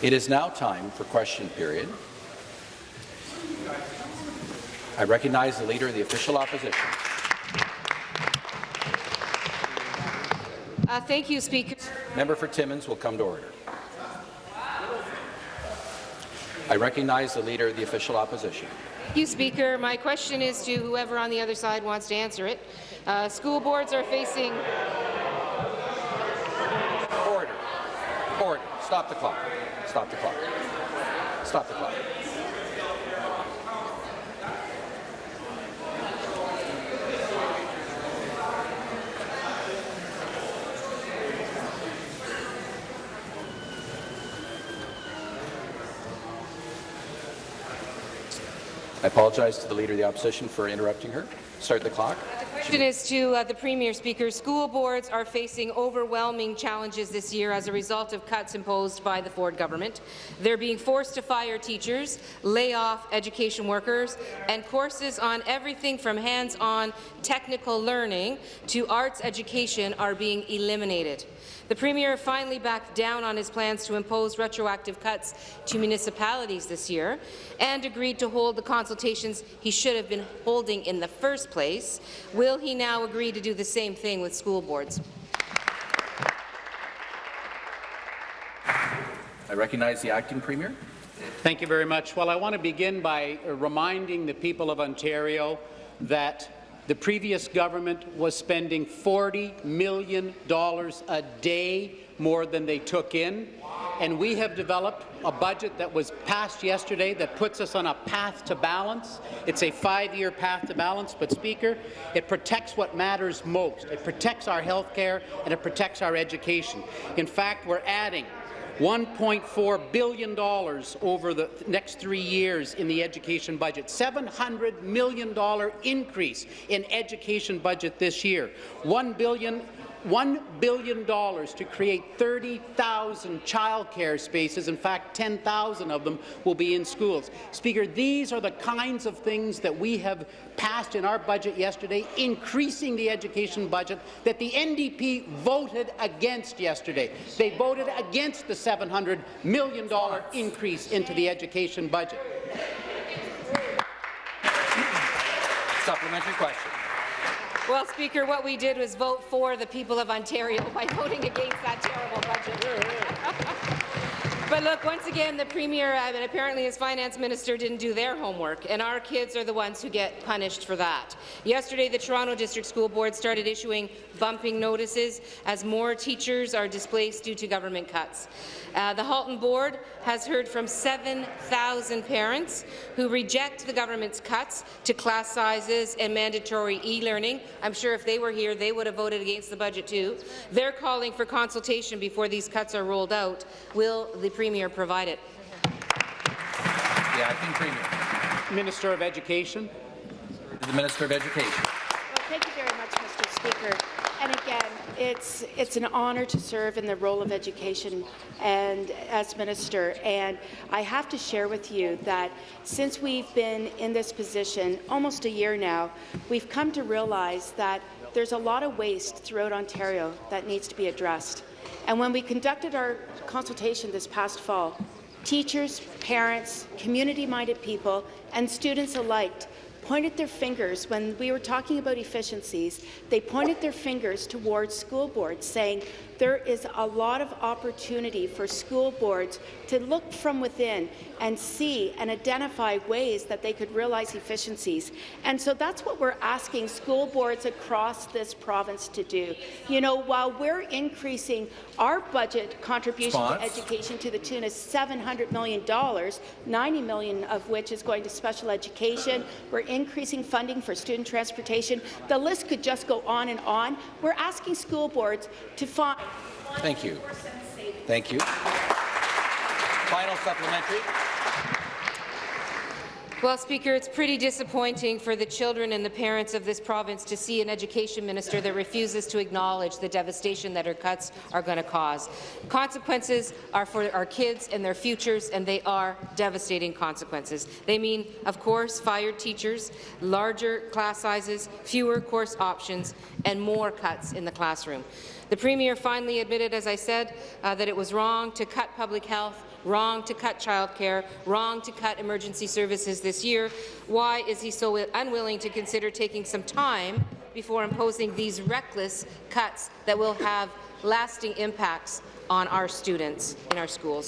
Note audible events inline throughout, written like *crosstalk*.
It is now time for question period. I recognize the Leader of the Official Opposition. Uh, thank you, Speaker. Member for Timmins will come to order. I recognize the Leader of the Official Opposition. Thank you, Speaker. My question is to whoever on the other side wants to answer it. Uh, school boards are facing... Order. Order. Stop the clock. Stop the clock. Stop the clock. I apologize to the Leader of the Opposition for interrupting her. Start the clock. Question is to uh, the Premier, Speaker. School boards are facing overwhelming challenges this year as a result of cuts imposed by the Ford government. They're being forced to fire teachers, lay off education workers, and courses on everything from hands-on technical learning to arts education are being eliminated. The Premier finally backed down on his plans to impose retroactive cuts to municipalities this year and agreed to hold the consultations he should have been holding in the first place. Will he now agree to do the same thing with school boards? I recognize the Acting Premier. Thank you very much. Well, I want to begin by reminding the people of Ontario that the previous government was spending $40 million a day more than they took in, and we have developed a budget that was passed yesterday that puts us on a path to balance. It's a five-year path to balance, but, Speaker, it protects what matters most. It protects our health care and it protects our education. In fact, we're adding $1.4 billion over the next three years in the education budget, $700 million increase in education budget this year, $1 billion $1 billion to create 30,000 childcare spaces. In fact, 10,000 of them will be in schools. Speaker, these are the kinds of things that we have passed in our budget yesterday, increasing the education budget that the NDP voted against yesterday. They voted against the $700 million increase into the education budget. Supplementary question. Well, Speaker, what we did was vote for the people of Ontario by voting against that terrible budget. But look, once again, the Premier uh, and apparently his Finance Minister didn't do their homework, and our kids are the ones who get punished for that. Yesterday, the Toronto District School Board started issuing bumping notices as more teachers are displaced due to government cuts. Uh, the Halton Board has heard from 7,000 parents who reject the government's cuts to class sizes and mandatory e-learning. I'm sure if they were here, they would have voted against the budget too. They're calling for consultation before these cuts are rolled out. Will the Premier provide it? The Acting Premier. Minister of Education. The Minister of Education. Well, thank you very much, Mr. Speaker. And again, it's it's an honour to serve in the role of education and as minister. And I have to share with you that since we've been in this position almost a year now, we've come to realize that there's a lot of waste throughout Ontario that needs to be addressed. And when we conducted our consultation this past fall, teachers, parents, community-minded people, and students alike pointed their fingers when we were talking about efficiencies. They pointed their fingers towards school boards, saying there is a lot of opportunity for school boards to look from within and see and identify ways that they could realize efficiencies. And so that's what we're asking school boards across this province to do. You know, while we're increasing our budget contribution Response. to education to the tune of $700 million, 90 million of which is going to special education, we're increasing funding for student transportation. The list could just go on and on. We're asking school boards to find Thank you. Thank you. Final supplementary. Well, Speaker, it's pretty disappointing for the children and the parents of this province to see an education minister that refuses to acknowledge the devastation that her cuts are going to cause. Consequences are for our kids and their futures, and they are devastating consequences. They mean, of course, fired teachers, larger class sizes, fewer course options, and more cuts in the classroom. The Premier finally admitted, as I said, uh, that it was wrong to cut public health, wrong to cut childcare, wrong to cut emergency services this year. Why is he so unwilling to consider taking some time before imposing these reckless cuts that will have lasting impacts on our students in our schools?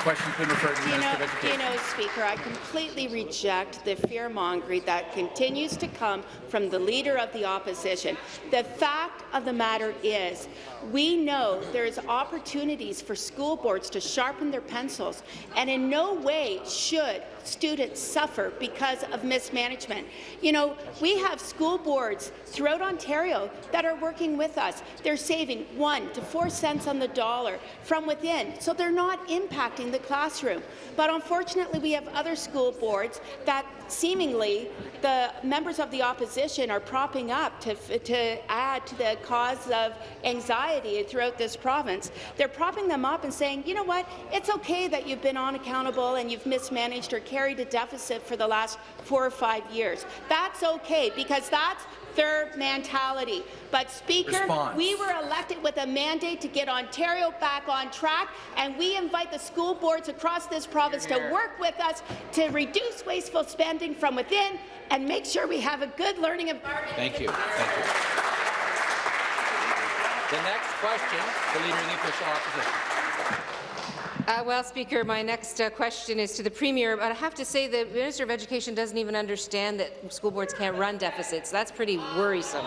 Question's been referred to the You know, Minister of you know, Speaker, I completely reject the fear-mongering that continues to come from the Leader of the Opposition. The fact of the matter is, we know there's opportunities for school boards to sharpen their pencils, and in no way should students suffer because of mismanagement. You know, we have school boards throughout Ontario that are working with us. They're saving one to four cents on the dollar from within, so they're not impacting the classroom. But unfortunately, we have other school boards that seemingly the members of the opposition are propping up to, to add to the cause of anxiety throughout this province. They're propping them up and saying, you know what, it's okay that you've been unaccountable and you've mismanaged or carried a deficit for the last four or five years. That's okay, because that's their mentality. But, Speaker, Response. we were elected with a mandate to get Ontario back on track, and we invite the school boards across this province to work with us to reduce wasteful spending from within and make sure we have a good learning environment. Thank you. Thank you. The next question, the Leader of the Official Opposition. Uh, well, Speaker, my next uh, question is to the Premier, but I have to say the Minister of Education doesn't even understand that school boards can't run deficits. That's pretty worrisome.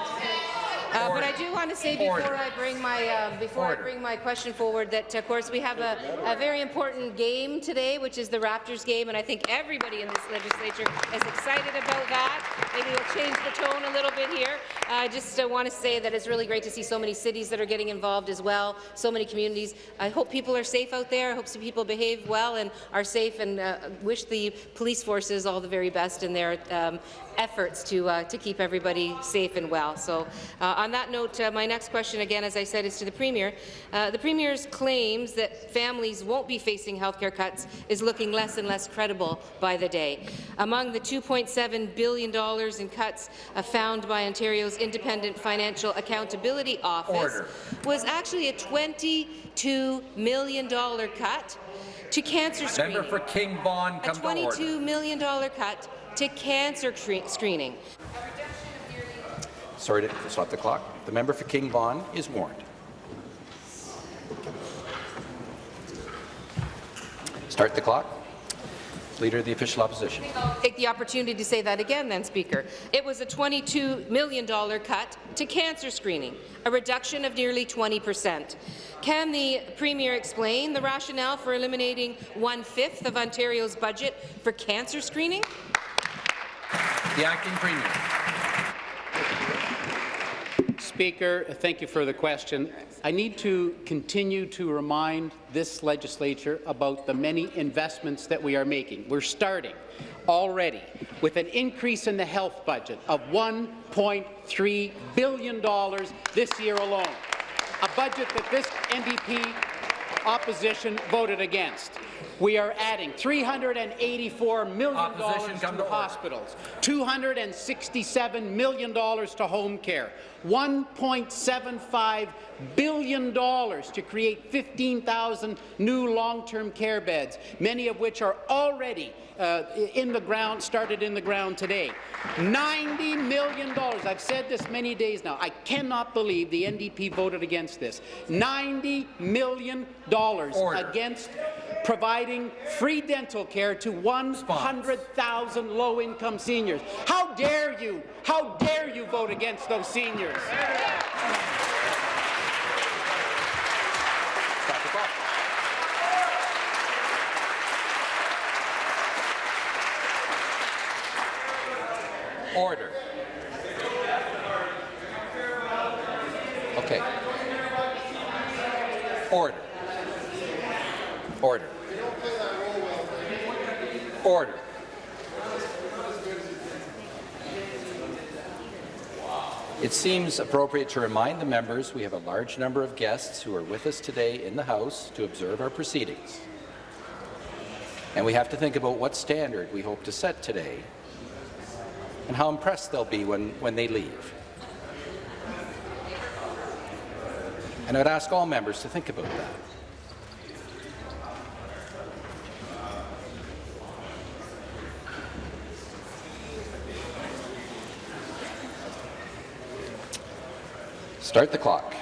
Uh, but I do want to say before Order. I bring my uh, before Order. I bring my question forward that, of course, we have a, a very important game today, which is the Raptors game, and I think everybody in this legislature is excited about that. Maybe we'll change the tone a little bit here. I just uh, want to say that it's really great to see so many cities that are getting involved as well, so many communities. I hope people are safe out there. I hope some people behave well and are safe, and uh, wish the police forces all the very best in their um, efforts to uh, to keep everybody safe and well. So, uh, on that note, uh, my next question, again, as I said, is to the Premier. Uh, the Premier's claims that families won't be facing health care cuts is looking less and less credible by the day. Among the $2.7 billion in cuts uh, found by Ontario's Independent Financial Accountability Office Order. was actually a $22 million cut to cancer screening. Member for King a come order. $22 million cut to cancer screening. Sorry to stop the clock. The member for King Vaughan is warned. Start the clock. Leader of the Official Opposition. Take the opportunity to say that again, then, Speaker. It was a $22 million cut to cancer screening, a reduction of nearly 20 percent. Can the Premier explain the rationale for eliminating one-fifth of Ontario's budget for cancer screening? The Acting Premier. Speaker, thank you for the question. I need to continue to remind this legislature about the many investments that we are making. We're starting already with an increase in the health budget of $1.3 billion this year alone, a budget that this NDP opposition voted against. We are adding $384 million Opposition, to to hospitals, $267 million to home care, $1.75 billion to create 15,000 new long-term care beds, many of which are already uh, in the ground, started in the ground today. $90 million. I've said this many days now. I cannot believe the NDP voted against this. $90 million Order. against providing free dental care to 100,000 low-income seniors. How dare you? How dare you vote against those seniors? Order. Okay. Order. Order. Order. It seems appropriate to remind the members we have a large number of guests who are with us today in the House to observe our proceedings. And we have to think about what standard we hope to set today and how impressed they'll be when, when they leave. And I'd ask all members to think about that. Start the clock.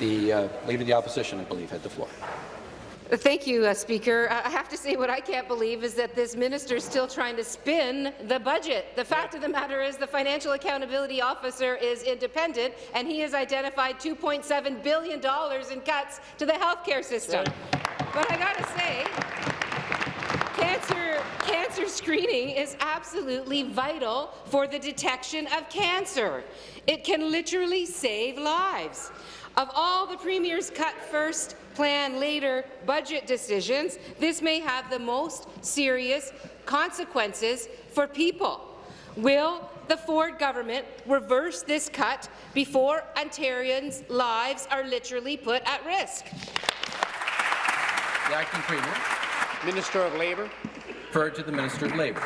The uh, Leader of the Opposition, I believe, had the floor. Thank you, uh, Speaker. I have to say what I can't believe is that this minister is still trying to spin the budget. The fact of the matter is the Financial Accountability Officer is independent, and he has identified $2.7 billion in cuts to the healthcare system. But I got to say, cancer, cancer screening is absolutely vital for the detection of cancer. It can literally save lives. Of all the Premier's cut first, plan later budget decisions, this may have the most serious consequences for people. Will the Ford government reverse this cut before Ontarians' lives are literally put at risk? The Acting Premier. Minister of Labour. Referred to the Minister of Labour.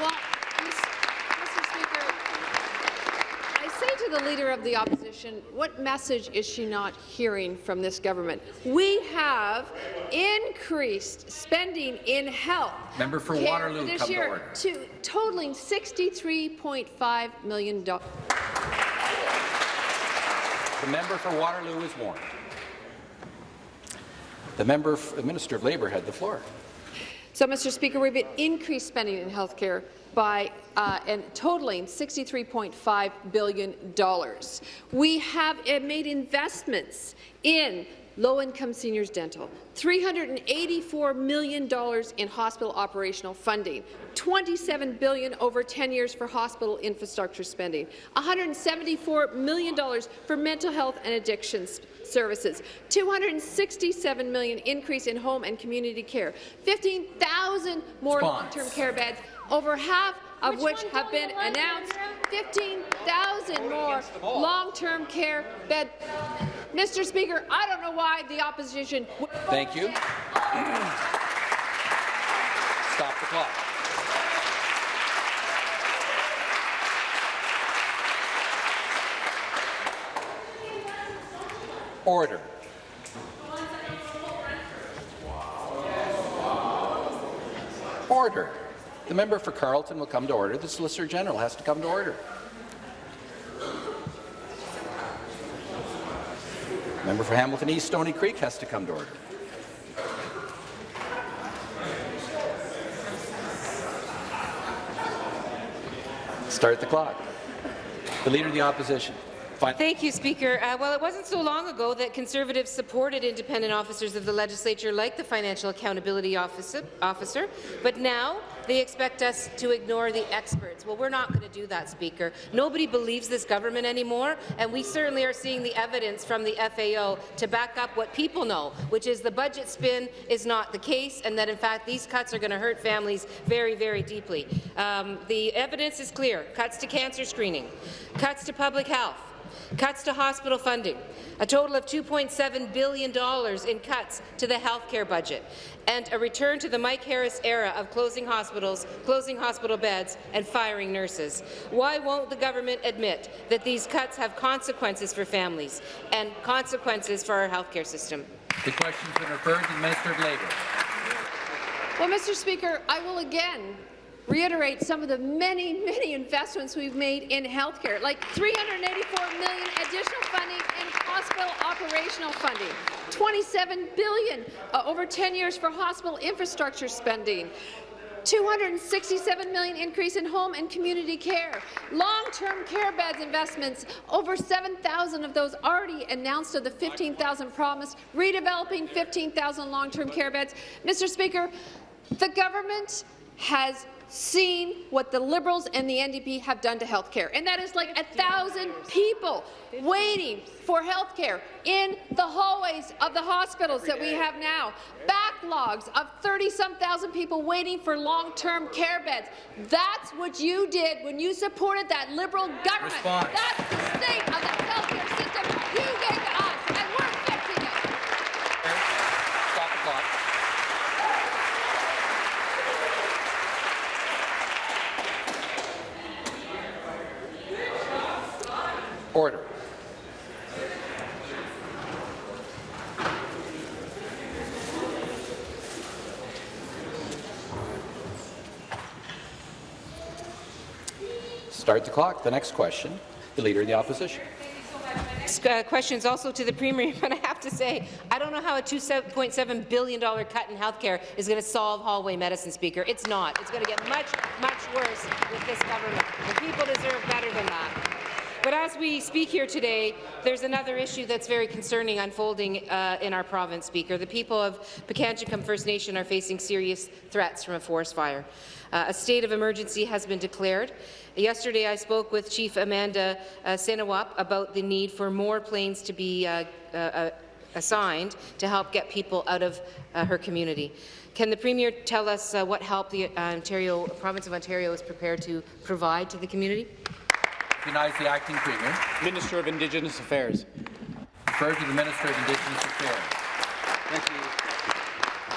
Well, Mr. Speaker, I say to the Leader of the Opposition, what message is she not hearing from this government? We have increased spending in health Member for Waterloo, this come to year order. to totaling $63.5 million. The member for Waterloo is warned. The member, the Minister of Labour had the floor. So, Mr. Speaker, we've increased spending in health care by uh, and totaling $63.5 billion. We have uh, made investments in low-income seniors dental, $384 million in hospital operational funding, 27 billion over 10 years for hospital infrastructure spending, $174 million for mental health and addictions services, 267 million increase in home and community care, 15,000 more long-term care beds, over half of which, have been announced, 15,000 more long-term care beds. Mr. Speaker, I don't know why the opposition. would Thank you. *coughs* Stop the clock. Order. Order. The member for Carleton will come to order. The Solicitor General has to come to order. The Member for Hamilton East Stony Creek has to come to order. Start the clock. The Leader of the Opposition. Fin- Thank you, Speaker. Uh, well, it wasn't so long ago that Conservatives supported independent officers of the legislature like the Financial Accountability Officer, officer but now they expect us to ignore the experts. Well, we're not going to do that, Speaker. Nobody believes this government anymore, and we certainly are seeing the evidence from the FAO to back up what people know, which is the budget spin is not the case, and that, in fact, these cuts are going to hurt families very, very deeply. Um, the evidence is clear. Cuts to cancer screening, cuts to public health, cuts to hospital funding, a total of $2.7 billion in cuts to the healthcare budget, and a return to the Mike Harris era of closing hospitals, closing hospital beds, and firing nurses. Why won't the government admit that these cuts have consequences for families and consequences for our healthcare system? The question's been referred to the Minister of Labour. Well, Mr. Speaker, I will again reiterate some of the many, many investments we've made in healthcare, like 384 million additional funding in hospital operational funding, 27 billion uh, over 10 years for hospital infrastructure spending, 267 million increase in home and community care, long-term care beds investments, over 7,000 of those already announced of the 15,000 promised, redeveloping 15,000 long-term care beds. Mr. Speaker, the government has seen what the Liberals and the NDP have done to health care, and that is like a thousand people waiting for health care in the hallways of the hospitals that we have now. Backlogs of 30-some thousand people waiting for long-term care beds. That's what you did when you supported that Liberal government. Response. That's the state of the health care system you gave to us, and we're fixing it. Stop the clock. Order. Start the clock. The next question, the Leader of the Opposition. Uh, questions also to the Premier, *laughs* but I have to say, I don't know how a $2.7 billion cut in healthcare is going to solve hallway medicine, Speaker. It's not. It's going to get much, much worse with this government. The people deserve better than that. As we speak here today, there's another issue that's very concerning unfolding uh, in our province, Speaker. The people of Pikangikum First Nation are facing serious threats from a forest fire. Uh, a state of emergency has been declared. Yesterday, I spoke with Chief Amanda uh, about the need for more planes to be uh, uh, uh, assigned to help get people out of uh, her community. Can the Premier tell us what help the Ontario province of Ontario is prepared to provide to the community? Recognize the Acting Premier. Minister of Indigenous Affairs. Refer to the Minister of Indigenous Affairs. Thank you.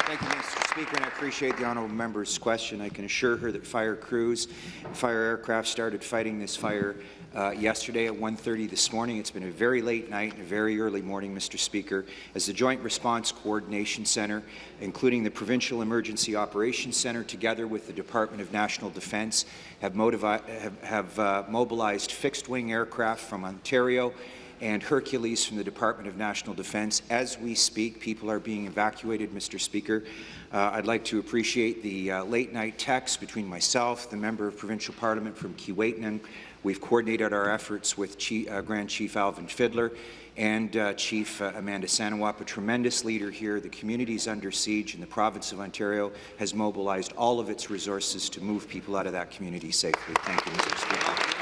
Thank you, Mr. Speaker, and I appreciate the honourable member's question. I can assure her that fire crews, fire aircraft started fighting this fire uh, yesterday at 1.30 this morning. It's been a very late night and a very early morning, Mr. Speaker, as the Joint Response Coordination Centre, including the Provincial Emergency Operations Centre, together with the Department of National Defence, have, have, have uh, mobilized fixed-wing aircraft from Ontario and Hercules from the Department of National Defence. As we speak, people are being evacuated, Mr. Speaker. Uh, I'd like to appreciate the uh, late-night text between myself, the member of Provincial Parliament from Keewatin. We've coordinated our efforts with Chief, uh, Grand Chief Alvin Fiddler and uh, Chief uh, Amanda Sainnawap, a tremendous leader here. The community is under siege, and the province of Ontario has mobilized all of its resources to move people out of that community safely. Thank you, Mr. Speaker.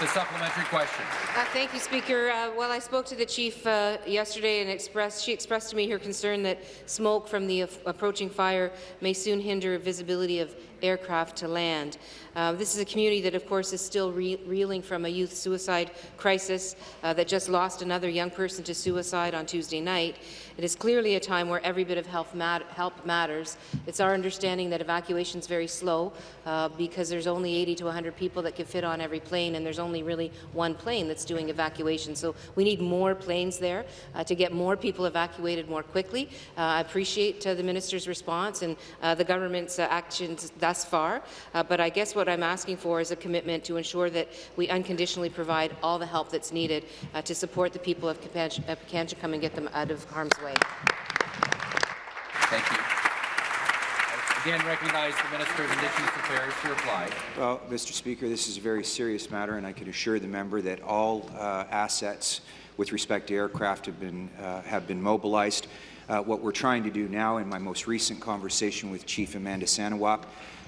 The supplementary question. Uh, thank you, Speaker. Uh, well, I spoke to the chief uh, yesterday and expressed, she expressed to me her concern that smoke from the approaching fire may soon hinder visibility of aircraft to land. Uh, this is a community that, of course, is still re reeling from a youth suicide crisis uh, that just lost another young person to suicide on Tuesday night. It is clearly a time where every bit of help, mat help matters. It's our understanding that evacuation is very slow uh, because there's only 80 to 100 people that can fit on every plane, and there's only really one plane that's doing evacuation. So we need more planes there uh, to get more people evacuated more quickly. Uh, I appreciate uh, the minister's response and the government's actions thus far, but I guess what I'm asking for is a commitment to ensure that we unconditionally provide all the help that's needed to support the people of Pikangikum and get them out of harm's way. Thank you. Again, recognize the Minister of Indigenous Affairs to reply. Well, Mr. Speaker, this is a very serious matter, and I can assure the member that all uh, assets with respect to aircraft have been uh, have been mobilized. Uh, what we're trying to do now, in my most recent conversation with Chief Amanda Sainnawap,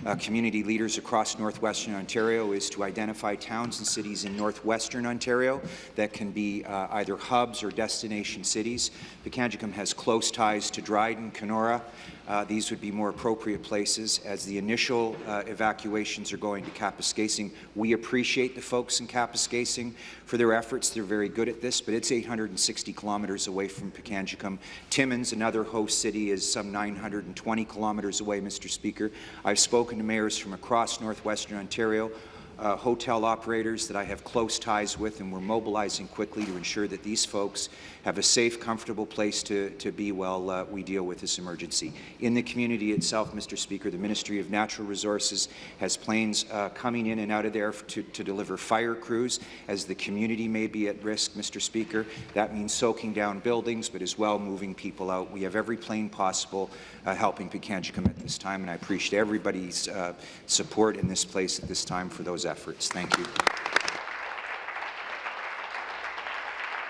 uh, community leaders across northwestern Ontario, is to identify towns and cities in northwestern Ontario that can be uh, either hubs or destination cities. Pikangikum has close ties to Dryden, Kenora, uh, these would be more appropriate places. As the initial uh, evacuations are going to Kapuskasing, we appreciate the folks in Kapuskasing for their efforts. They're very good at this, but it's 860 kilometres away from Pikangikum. Timmins, another host city, is some 920 kilometres away, Mr. Speaker. I've spoken to mayors from across northwestern Ontario uh, hotel operators that I have close ties with, and we're mobilizing quickly to ensure that these folks have a safe, comfortable place to, to be while uh, we deal with this emergency. In the community itself, Mr. Speaker, the Ministry of Natural Resources has planes uh, coming in and out of there to, to deliver fire crews as the community may be at risk, Mr. Speaker. That means soaking down buildings, but as well moving people out. We have every plane possible uh, helping Pikangikum at this time, and I appreciate everybody's uh, support in this place at this time for those efforts. Thank you.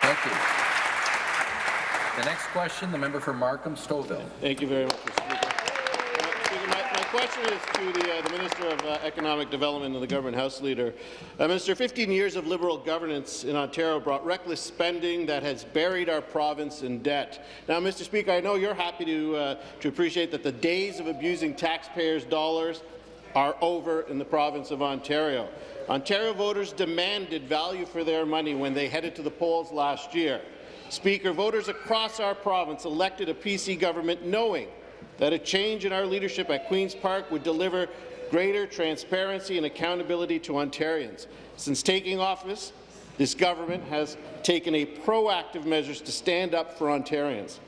Thank you. The next question, the member for Markham Stouffville. Thank you very much, Mr. Speaker. My, question is to the, uh, the Minister of uh, Economic Development and the Government House Leader. Uh, Minister, 15 years of Liberal governance in Ontario brought reckless spending that has buried our province in debt. Now, Mr. Speaker, I know you're happy to, uh, to appreciate that the days of abusing taxpayers' dollars are over in the province of Ontario. Ontario voters demanded value for their money when they headed to the polls last year. Speaker, voters across our province elected a PC government knowing that a change in our leadership at Queen's Park would deliver greater transparency and accountability to Ontarians. Since taking office, this government has taken a proactive measures to stand up for Ontarians.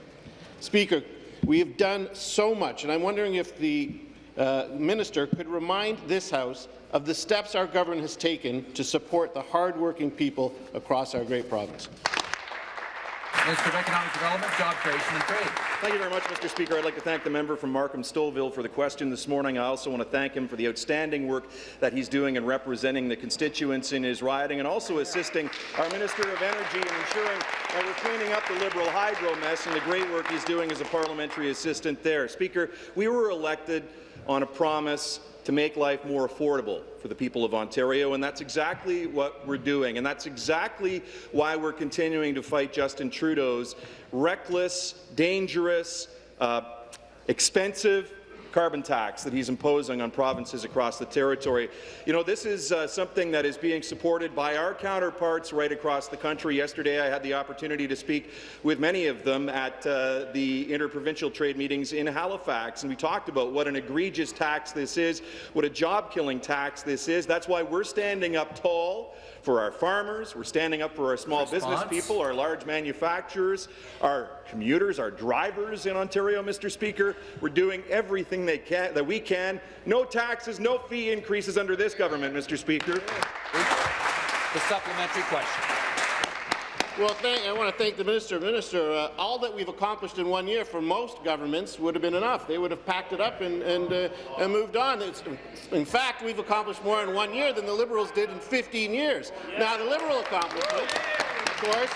Speaker, we have done so much, and I'm wondering if the uh, minister could remind this House of the steps our government has taken to support the hardworking people across our great province. Minister of Economic Development, Job Creation and Trade. Thank you very much, Mr. Speaker. I'd like to thank the member from Markham Stouffville for the question this morning. I also want to thank him for the outstanding work that he's doing in representing the constituents in his riding and also assisting our Minister of Energy in ensuring that we're cleaning up the Liberal hydro mess and the great work he's doing as a parliamentary assistant there. Speaker, we were elected on a promise to make life more affordable for the people of Ontario, and that's exactly what we're doing. And that's exactly why we're continuing to fight Justin Trudeau's reckless, dangerous, uh, expensive carbon tax that he's imposing on provinces across the territory. You know, this is uh, something that is being supported by our counterparts right across the country. Yesterday, I had the opportunity to speak with many of them at uh, the interprovincial trade meetings in Halifax, and we talked about what an egregious tax this is, what a job-killing tax this is. That's why we're standing up tall for our farmers, we're standing up for our small Response. business people, our large manufacturers, our commuters, our drivers in Ontario, Mr. Speaker. We're doing everything they can, that we can. No taxes, no fee increases under this government, Mr. Speaker. The supplementary question. Well, thank, I want to thank the minister. Minister, uh, all that we've accomplished in one year for most governments would have been enough. They would have packed it up and, and, uh, and moved on. It's, in fact, we've accomplished more in one year than the Liberals did in 15 years. Now, the Liberal accomplishments, of course,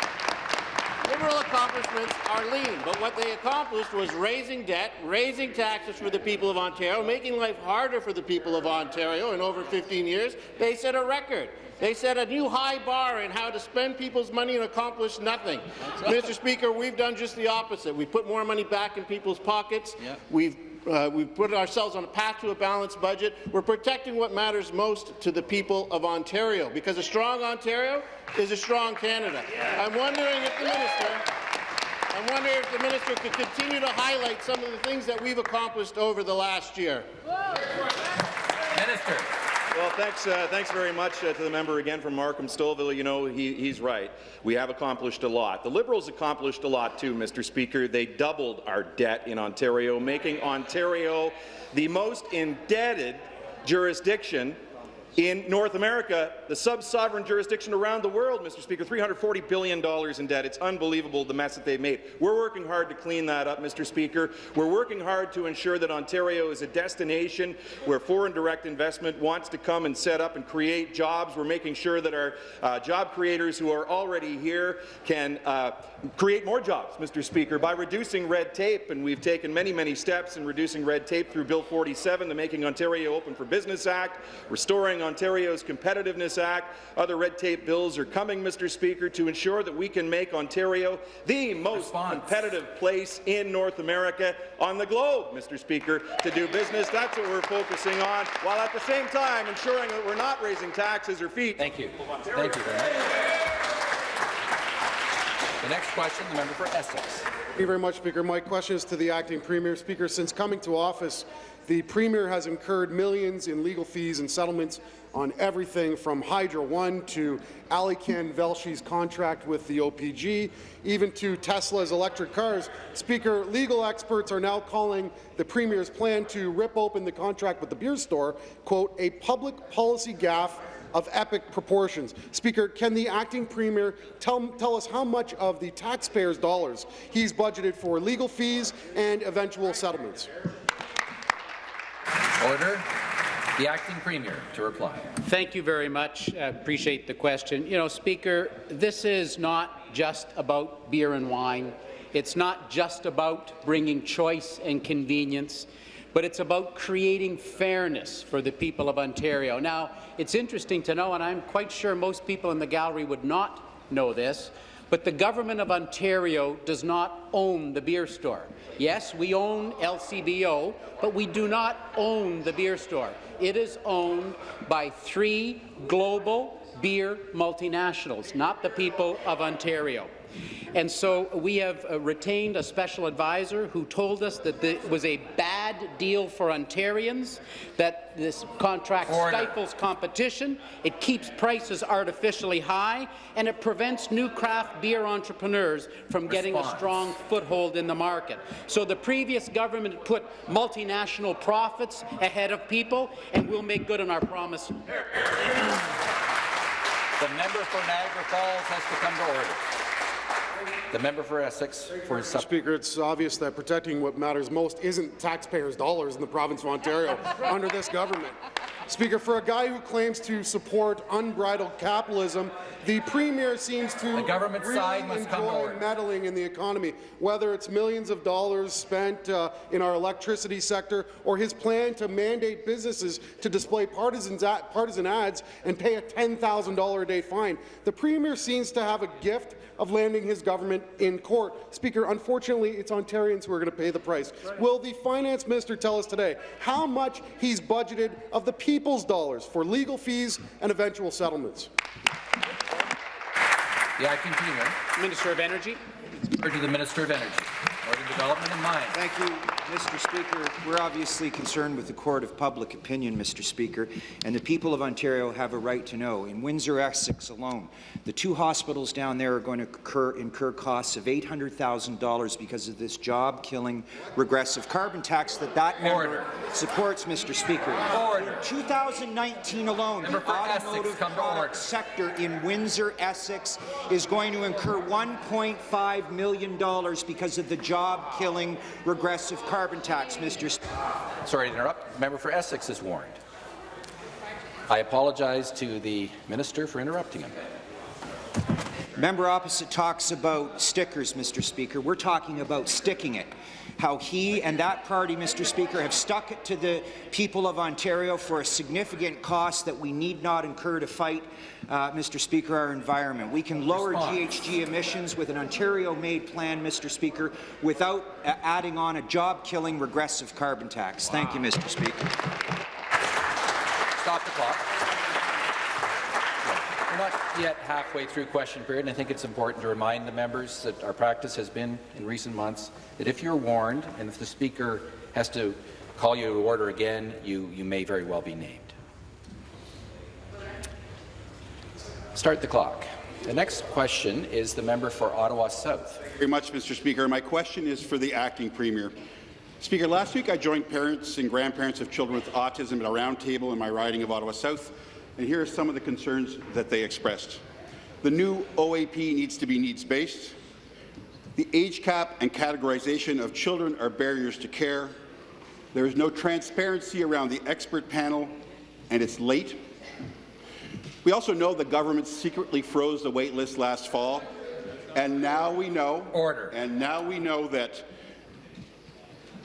Liberal accomplishments are lean, but what they accomplished was raising debt, raising taxes for the people of Ontario, making life harder for the people of Ontario in over 15 years. They set a record. They set a new high bar in how to spend people's money and accomplish nothing. Mr. Speaker, we've done just the opposite. We put more money back in people's pockets. Yep. We've uh, we've put ourselves on a path to a balanced budget. We're protecting what matters most to the people of Ontario, because a strong Ontario is a strong Canada. I'm wondering if the minister I'm wondering if the minister could continue to highlight some of the things that we've accomplished over the last year. Minister. Well, thanks, uh, thanks very much uh, to the member again from Markham Stouffville. You know, he, he's right. We have accomplished a lot. The Liberals accomplished a lot too, Mr. Speaker. They doubled our debt in Ontario, making Ontario the most indebted jurisdiction in North America, the sub-sovereign jurisdiction around the world, Mr. Speaker, $340 billion in debt. It's unbelievable the mess that they've made. We're working hard to clean that up, Mr. Speaker. We're working hard to ensure that Ontario is a destination where foreign direct investment wants to come and set up and create jobs. We're making sure that our uh, job creators who are already here can uh, create more jobs, Mr. Speaker, by reducing red tape, and we've taken many, many steps in reducing red tape through Bill 47, the Making Ontario Open for Business Act, restoring Ontario's Competitiveness Act. Other red tape bills are coming, Mr. Speaker, to ensure that we can make Ontario the most Response. competitive place in North America on the globe, Mr. Speaker, to do business. That's what we're focusing on, while at the same time ensuring that we're not raising taxes or fees. Thank you. Thank you very much. The next question, the member for Essex. Thank you very much, Speaker. My question is to the acting Premier. Speaker, since coming to office, the Premier has incurred millions in legal fees and settlements on everything from Hydro One to Alykhan Velshi's contract with the OPG, even to Tesla's electric cars. Speaker, legal experts are now calling the Premier's plan to rip open the contract with the beer store, quote, a public policy gaffe of epic proportions. Speaker, can the acting premier tell, tell us how much of the taxpayers' dollars he's budgeted for legal fees and eventual settlements? Order. The acting premier to reply. Thank you very much. I appreciate the question. You know, Speaker, this is not just about beer and wine. It's not just about bringing choice and convenience, but it's about creating fairness for the people of Ontario. Now, it's interesting to know, and I'm quite sure most people in the gallery would not know this, but the Government of Ontario does not own the beer store. Yes, we own LCBO, but we do not own the beer store. It is owned by three global beer multinationals, not the people of Ontario. And so we have uh, retained a special advisor who told us that it was a bad deal for Ontarians, that this contract Order. stifles competition, it keeps prices artificially high, and it prevents new craft beer entrepreneurs from getting a strong foothold in the market. So the previous government put multinational profits ahead of people, and we'll make good on our promise. The member for Niagara Falls has to come to order. The member for Essex for his Speaker, it's obvious that protecting what matters most isn't taxpayers' dollars in the province of Ontario *laughs* under this government. Speaker, for a guy who claims to support unbridled capitalism, the Premier seems to The government really side must come enjoy meddling in the economy, whether it's millions of dollars spent uh, in our electricity sector or his plan to mandate businesses to display partisan ads and pay a $10,000 a day fine. The Premier seems to have a gift of landing his government in court. Speaker, unfortunately, it's Ontarians who are going to pay the price. Will the Finance Minister tell us today how much he's budgeted of the people's dollars for legal fees and eventual settlements? the acting premier. Minister of Energy. Or to the Minister of Energy. Northern Development and Mines. Thank you, Mr. Speaker. We're obviously concerned with the court of public opinion, Mr. Speaker, and the people of Ontario have a right to know. In Windsor, Essex alone, the two hospitals down there are going to incur, incur costs of $800,000 because of this job-killing regressive carbon tax that that member supports, Mr. Speaker. Order. In 2019 alone, the automotive come to order. product sector in Windsor, Essex, is going to incur $1.5 million because of the job-killing regressive carbon tax, Mr. Speaker. Sorry to interrupt. Member for Essex is warned. I apologize to the minister for interrupting him. Member opposite talks about stickers, Mr. Speaker. We're talking about sticking it. How he and that party, Mr. Speaker, have stuck it to the people of Ontario for a significant cost that we need not incur to fight, uh, Mr. Speaker, our environment. We can lower GHG emissions with an Ontario-made plan, Mr. Speaker, without uh, adding on a job-killing regressive carbon tax. Thank you, Mr. Speaker. Stop the clock. Yet halfway through question period, and I think it's important to remind the members that our practice has been in recent months that if you're warned and if the Speaker has to call you to order again, you, you may very well be named. Start the clock. The next question is the member for Ottawa South. Thank you very much, Mr. Speaker. My question is for the acting premier. Speaker, last week I joined parents and grandparents of children with autism at a roundtable in my riding of Ottawa South, and here are some of the concerns that they expressed. The new OAP needs to be needs-based. The age cap and categorization of children are barriers to care. There is no transparency around the expert panel, and it's late. We also know the government secretly froze the wait list last fall, and now we know. Order. And now we know that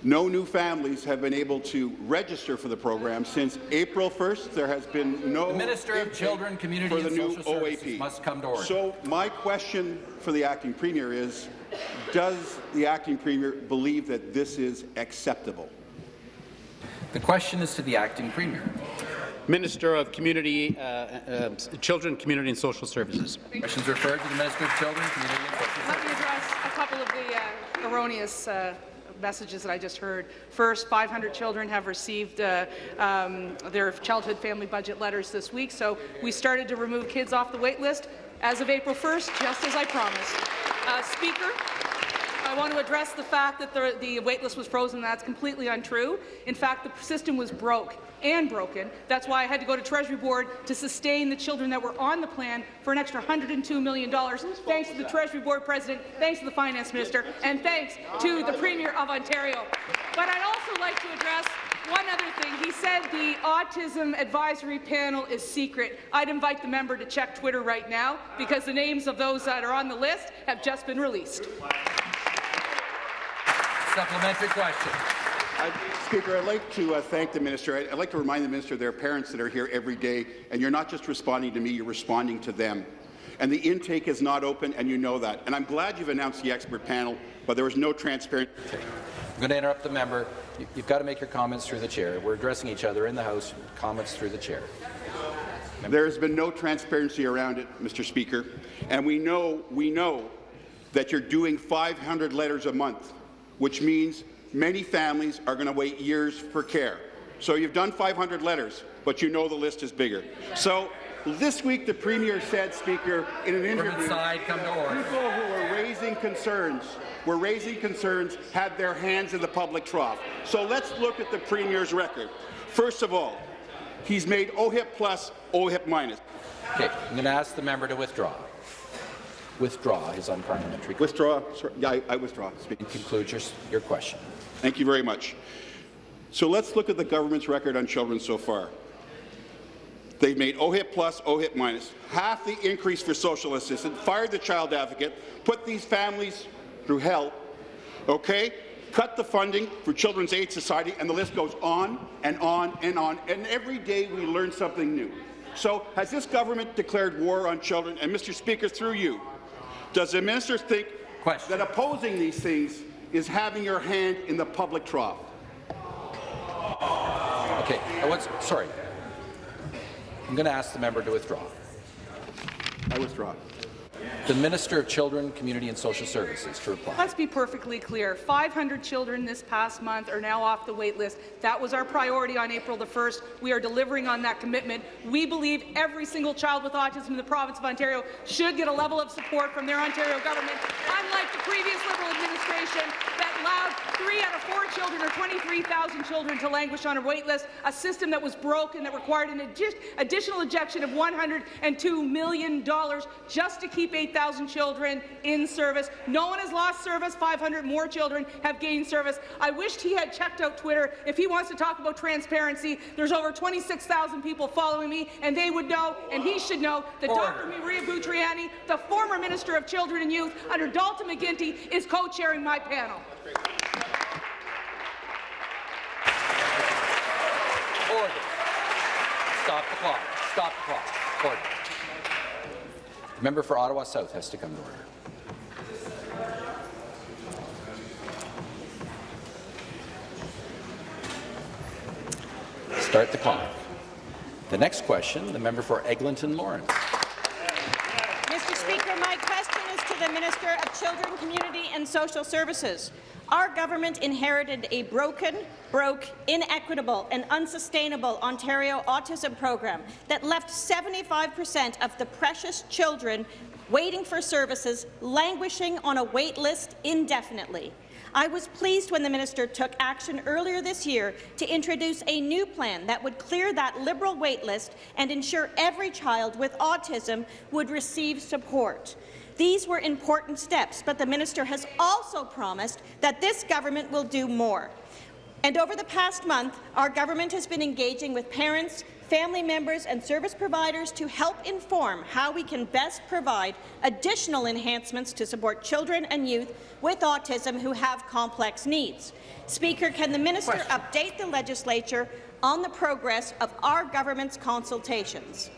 no new families have been able to register for the program since April 1st. There has been no The Minister of Children, Community for the and new Social Services OAP. must come to order. So my question for the acting premier is, does the acting premier believe that this is acceptable? The question is to the acting premier. Minister of Community, uh, uh, Children, Community and Social Services. Questions referred to the Minister of Children, Community and Social Services. Let me address a couple of the uh, erroneous uh, messages that I just heard. First, 500 children have received uh, um, their childhood family budget letters this week, so we started to remove kids off the wait list as of April 1st, just as I promised. Uh, Speaker, I want to address the fact that the, the wait list was frozen. That's completely untrue. In fact, the system was broke and broken. That's why I had to go to Treasury Board to sustain the children that were on the plan for an extra $102 million. Thanks to the Treasury Board President, thanks to the Finance Minister, and thanks to the Premier of Ontario. But I'd also like to address one other thing. He said the Autism Advisory Panel is secret. I'd invite the member to check Twitter right now because the names of those that are on the list have just been released. Supplementary question. I- Speaker, I'd like to uh, thank the minister. I'd, I'd like to remind the minister there are parents that are here every day, and you're not just responding to me, you're responding to them. And the intake is not open, and you know that. And I'm glad you've announced the expert panel, but there was no transparency. I'm going to interrupt the member. You- You've got to make your comments through the chair. We're addressing each other in the House. Comments through the chair. There's been no transparency around it, Mr. Speaker, and we know we know that you're doing 500 letters a month, which means many families are going to wait years for care. So you've done 500 letters, but you know the list is bigger. So this week, the Premier said, Speaker, in an interview, inside, come to order. people who were raising concerns, were raising concerns, had their hands in the public trough. So let's look at the Premier's record. First of all, he's made OHIP plus, OHIP minus. Okay, I'm going to ask the member to withdraw. Withdraw his unparliamentary. Withdraw. Sorry, yeah, I, I withdraw. Speaker. Conclude your, your question. Thank you very much. So let's look at the government's record on children so far. They've made OHIP plus, OHIP minus, half the increase for social assistance, fired the child advocate, put these families through hell, okay? Cut the funding for Children's Aid Society, and the list goes on and on and on, and every day we learn something new. So has this government declared war on children? And Mr. Speaker, through you, does the minister think Question. that opposing these things is having your hand in the public trough? Okay, I was, sorry. I'm going to ask the member to withdraw. I withdraw. The Minister of Children, Community and Social Services to reply. Let's be perfectly clear. 500 children this past month are now off the wait list. That was our priority on April the 1st. We are delivering on that commitment. We believe every single child with autism in the province of Ontario should get a level of support from their Ontario government, unlike the previous Liberal administration that allowed three out of four children or 23,000 children to languish on a wait list, a system that was broken that required an additional injection of $102 million just to keep 8,000 children in service. No one has lost service. 500 more children have gained service. I wished he had checked out Twitter. If he wants to talk about transparency, there's over 26,000 people following me, and they would know, and he should know, that Order. Dr. Maria Bountrogianni, the former Minister of Children and Youth under Dalton McGuinty, is co-chairing my panel. Order. Stop the clock. Stop the clock. Order. The member for Ottawa South has to come to order. Start the clock. The next question, the member for Eglinton Lawrence. Mr. Speaker, my question is to the Minister of Children, Community and Social Services. Our government inherited a broken, broke, inequitable and unsustainable Ontario autism program that left 75 per cent of the precious children waiting for services languishing on a wait list indefinitely. I was pleased when the minister took action earlier this year to introduce a new plan that would clear that Liberal waitlist and ensure every child with autism would receive support. These were important steps, but the minister has also promised that this government will do more. And over the past month, our government has been engaging with parents, family members and service providers to help inform how we can best provide additional enhancements to support children and youth with autism who have complex needs. Speaker, can the minister Question. update the legislature on the progress of our government's consultations?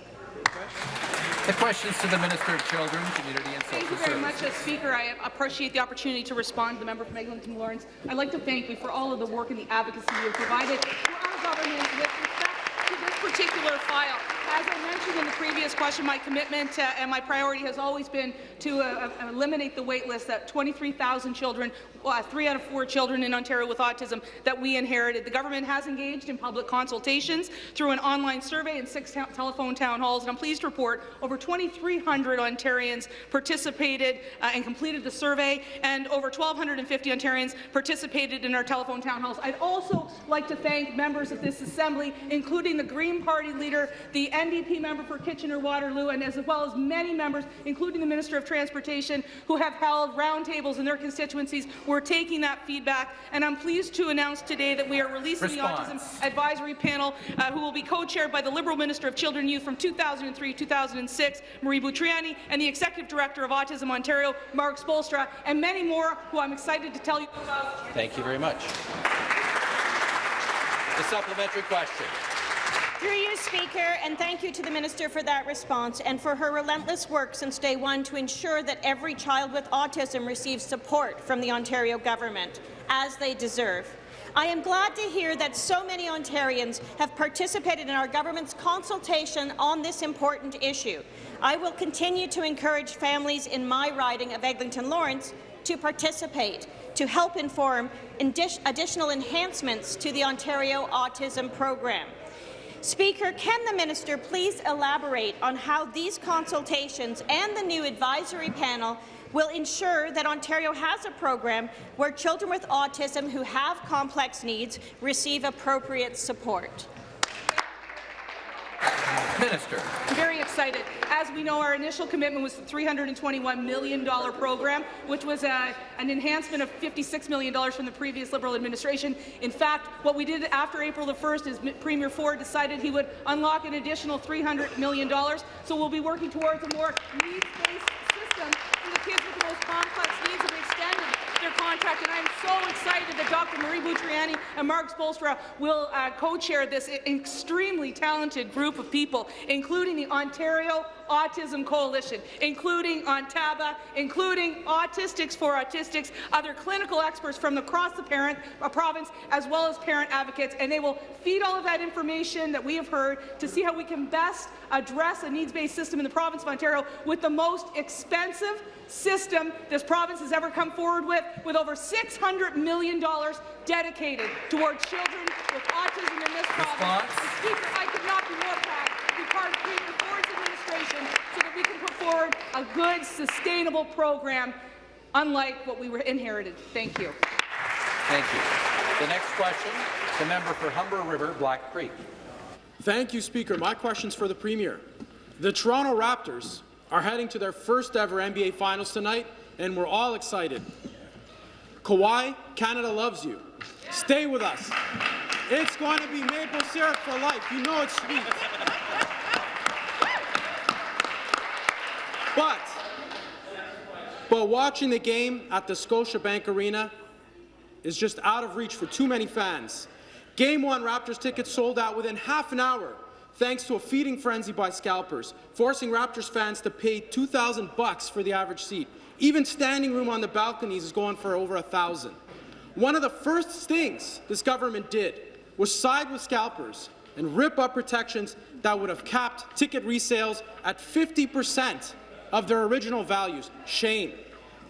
The questions to the Minister of Children, Community and Social Thank you very Services. much, uh, Speaker. I appreciate the opportunity to respond to the member from Eglinton Lawrence. I'd like to thank you for all of the work and the advocacy you have provided to our government with respect to this particular file. As I mentioned in the previous question, my commitment uh, and my priority has always been to uh, uh, eliminate the wait list that 23,000 children, uh, three out of four children in Ontario with autism that we inherited. The government has engaged in public consultations through an online survey and six telephone town halls, and I'm pleased to report over 2,300 Ontarians participated uh, and completed the survey, and over 1,250 Ontarians participated in our telephone town halls. I'd also like to thank members of this Assembly, including the Green Party leader, the NDP member for Kitchener-Waterloo, and as well as many members, including the Minister of Transportation, who have held roundtables in their constituencies. We're taking that feedback, and I'm pleased to announce today that we are releasing Response. the Autism Advisory Panel, uh, who will be co-chaired by the Liberal Minister of Children and Youth from 2003-2006, Marie Bountrogianni, and the Executive Director of Autism Ontario, Mark Spoelstra, and many more who I'm excited to tell you about. Thank you very much. The supplementary question. Through you, Speaker, and thank you to the Minister for that response and for her relentless work since day one to ensure that every child with autism receives support from the Ontario government, as they deserve. I am glad to hear that so many Ontarians have participated in our government's consultation on this important issue. I will continue to encourage families in my riding of Eglinton Lawrence to participate to help inform additional enhancements to the Ontario Autism Program. Speaker, can the minister please elaborate on how these consultations and the new advisory panel will ensure that Ontario has a program where children with autism who have complex needs receive appropriate support? Minister. Very excited. As we know, our initial commitment was the $321 million program, which was a, uh, an enhancement of $56 million from the previous Liberal administration. In fact, what we did after April the 1st is Premier Ford decided he would unlock an additional $300 million. So we'll be working towards a more needs-based system for the kids with the most complex needs of extended their contract, and I'm so excited that Dr. Marie Bountrogianni and Mark Spoelstra will uh, co-chair this extremely talented group of people, including the Ontario Autism Coalition, including ONTABA, including Autistics for Autistics, other clinical experts from across the parent, uh, province, as well as parent advocates, and they will feed all of that information that we have heard to see how we can best address a needs-based system in the province of Ontario with the most expensive system this province has ever come forward with, with over $600 million dedicated towards children with autism in this province. Speaker, I could not be more proud to be part of Premier Ford's administration so that we can put forward a good, sustainable program, unlike what we were inherited. Thank you. Thank you. The next question, the member for Humber River, Black Creek. Thank you, Speaker. My question is for the Premier. The Toronto Raptors are heading to their first ever NBA Finals tonight, and we're all excited. Kawhi, Canada loves you. Stay with us. It's going to be maple syrup for life. You know it's sweet. But, but watching the game at the Scotiabank Arena is just out of reach for too many fans. Game 1 Raptors tickets sold out within half an hour thanks to a feeding frenzy by scalpers, forcing Raptors fans to pay 2,000 bucks for the average seat. Even standing room on the balconies is going for over a thousand. One of the first things this government did was side with scalpers and rip up protections that would have capped ticket resales at 50% of their original values. Shame.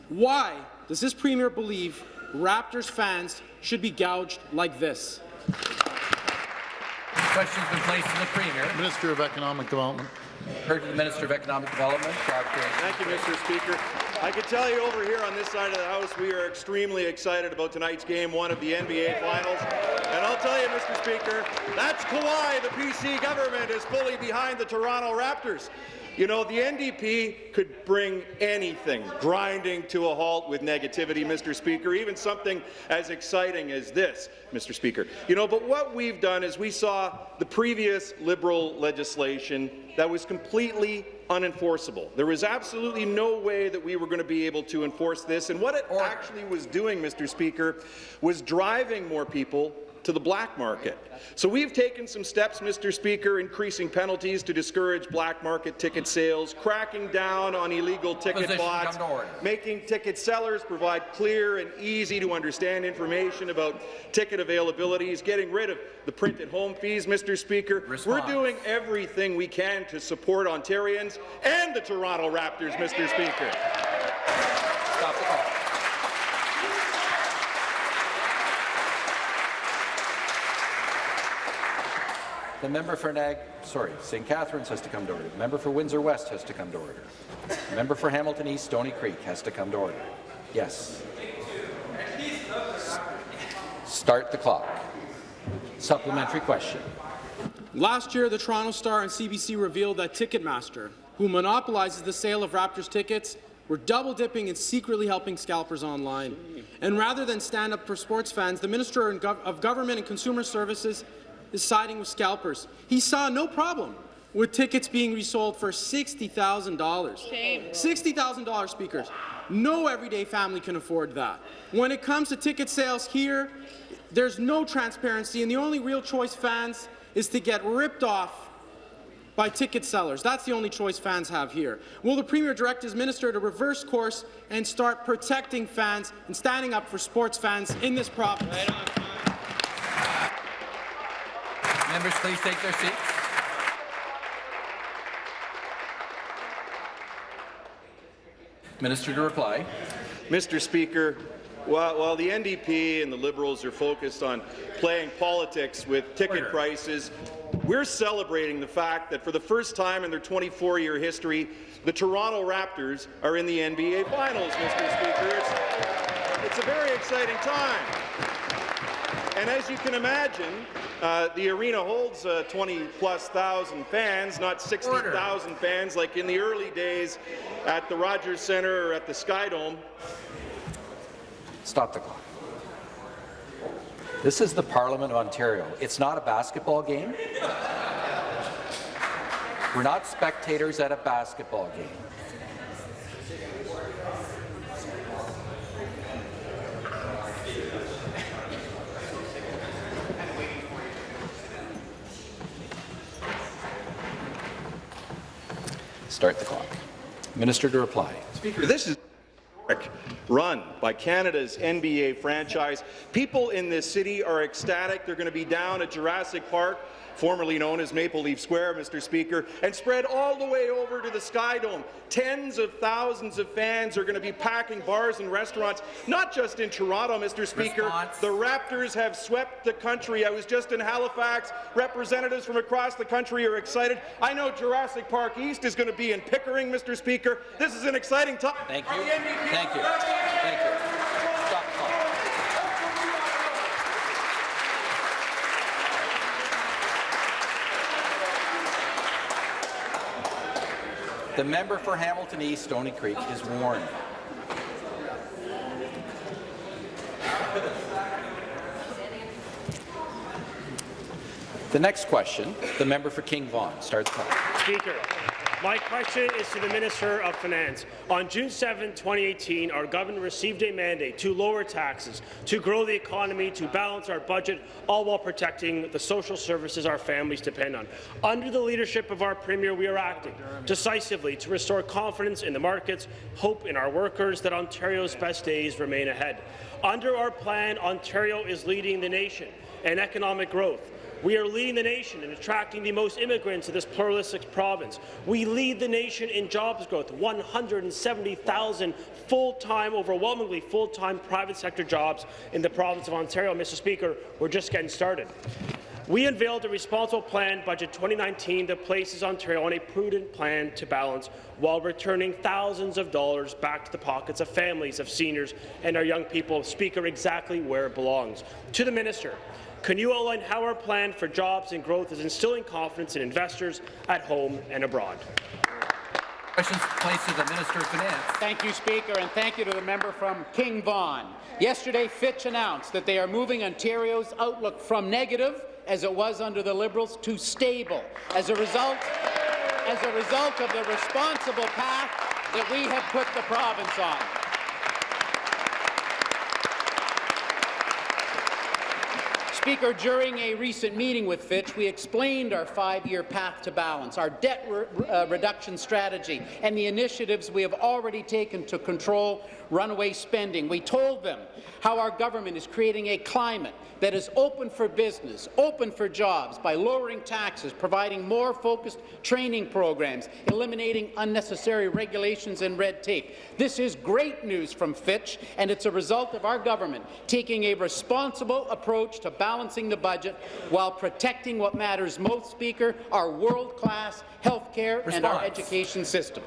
Why does this Premier believe Raptors fans should be gouged like this? Question's been placed to the Premier. Minister of Economic Development. Heard to the Minister of Economic Development. Thank you, Mr. Speaker. I can tell you over here on this side of the House, we are extremely excited about tonight's game one of the NBA Finals. And I'll tell you, Mr. Speaker, that's Kawhi. The PC government is fully behind the Toronto Raptors. You know, the NDP could bring anything grinding to a halt with negativity, Mr. Speaker, even something as exciting as this, Mr. Speaker. You know, but what we've done is we saw the previous Liberal legislation that was completely unenforceable. There was absolutely no way that we were going to be able to enforce this, and what it actually was doing, Mr. Speaker, was driving more people to the black market. So we've taken some steps, Mr. Speaker, increasing penalties to discourage black market ticket sales, cracking down on illegal ticket bots, making ticket sellers provide clear and easy to understand information about ticket availabilities, getting rid of the printed home fees, Mr. Speaker. Response. We're doing everything we can to support Ontarians and the Toronto Raptors, Mr. Speaker. Stop the call. The member for Nag, sorry, St. Catharines has to come to order. The member for Windsor West has to come to order. The member for Hamilton East, Stony Creek has to come to order. Yes. Start the clock. Supplementary question. Last year, the Toronto Star and CBC revealed that Ticketmaster, who monopolizes the sale of Raptors tickets, were double-dipping and secretly helping scalpers online. And rather than stand up for sports fans, the Minister of Government and Consumer Services is siding with scalpers. He saw no problem with tickets being resold for $60,000. $60,000, speakers. No everyday family can afford that. When it comes to ticket sales here, there's no transparency, and the only real choice fans is to get ripped off by ticket sellers. That's the only choice fans have here. Will the Premier direct his minister to reverse course and start protecting fans and standing up for sports fans in this province? Right Members, please take their seats. Minister to reply. Mr. Speaker, while, while the NDP and the Liberals are focused on playing politics with ticket prices, we're celebrating the fact that for the first time in their 24-year history, the Toronto Raptors are in the NBA Finals, Mr. Speaker. It's, it's a very exciting time. And as you can imagine, uh, the arena holds uh, 20-plus thousand fans, not 60,000 fans like in the early days at the Rogers Centre or at the Skydome. Stop the clock. This is the Parliament of Ontario. It's not a basketball game. We're not spectators at a basketball game. Start the clock. Minister to reply. Speaker, this is run by Canada's NBA franchise. People in this city are ecstatic. They're going to be down at Jurassic Park formerly known as Maple Leaf Square, Mr. Speaker, and spread all the way over to the Sky Dome. Tens of thousands of fans are going to be packing bars and restaurants, not just in Toronto, Mr. Speaker. Response. The Raptors have swept the country. I was just in Halifax. Representatives from across the country are excited. I know Jurassic Park East is going to be in Pickering, Mr. Speaker. This is an exciting time. Thank you. Thank you. Thank you. Stop the clock. The member for Hamilton East, Stony Creek, is warned. The next question, the member for King Vaughan, starts. Speaker, my question is to the Minister of Finance. On June 7, 2018, our government received a mandate to lower taxes, to grow the economy, to balance our budget, all while protecting the social services our families depend on. Under the leadership of our Premier, we are acting decisively to restore confidence in the markets, hope in our workers that Ontario's best days remain ahead. Under our plan, Ontario is leading the nation in economic growth. We are leading the nation in attracting the most immigrants to this pluralistic province. We lead the nation in jobs growth, 170,000 full-time, overwhelmingly full-time private sector jobs in the province of Ontario. Mr. Speaker, we're just getting started. We unveiled a responsible plan, Budget 2019, that places Ontario on a prudent plan to balance while returning thousands of dollars back to the pockets of families, of seniors, and our young people. Speaker, exactly where it belongs. To the minister, can you outline how our plan for jobs and growth is instilling confidence in investors at home and abroad? Questions placed to the Minister of Finance. Thank you, Speaker, and thank you to the member from King Vaughan. Yesterday, Fitch announced that they are moving Ontario's outlook from negative, as it was under the Liberals, to stable. As a result, as a result of the responsible path that we have put the province on. Speaker, during a recent meeting with Fitch, we explained our five-year path to balance, our debt re uh, reduction strategy, and the initiatives we have already taken to control runaway spending. We told them how our government is creating a climate that is open for business, open for jobs, by lowering taxes, providing more focused training programs, eliminating unnecessary regulations and red tape. This is great news from Fitch, and it's a result of our government taking a responsible approach to balancing the budget while protecting what matters most, Speaker, our world-class health care and our education system.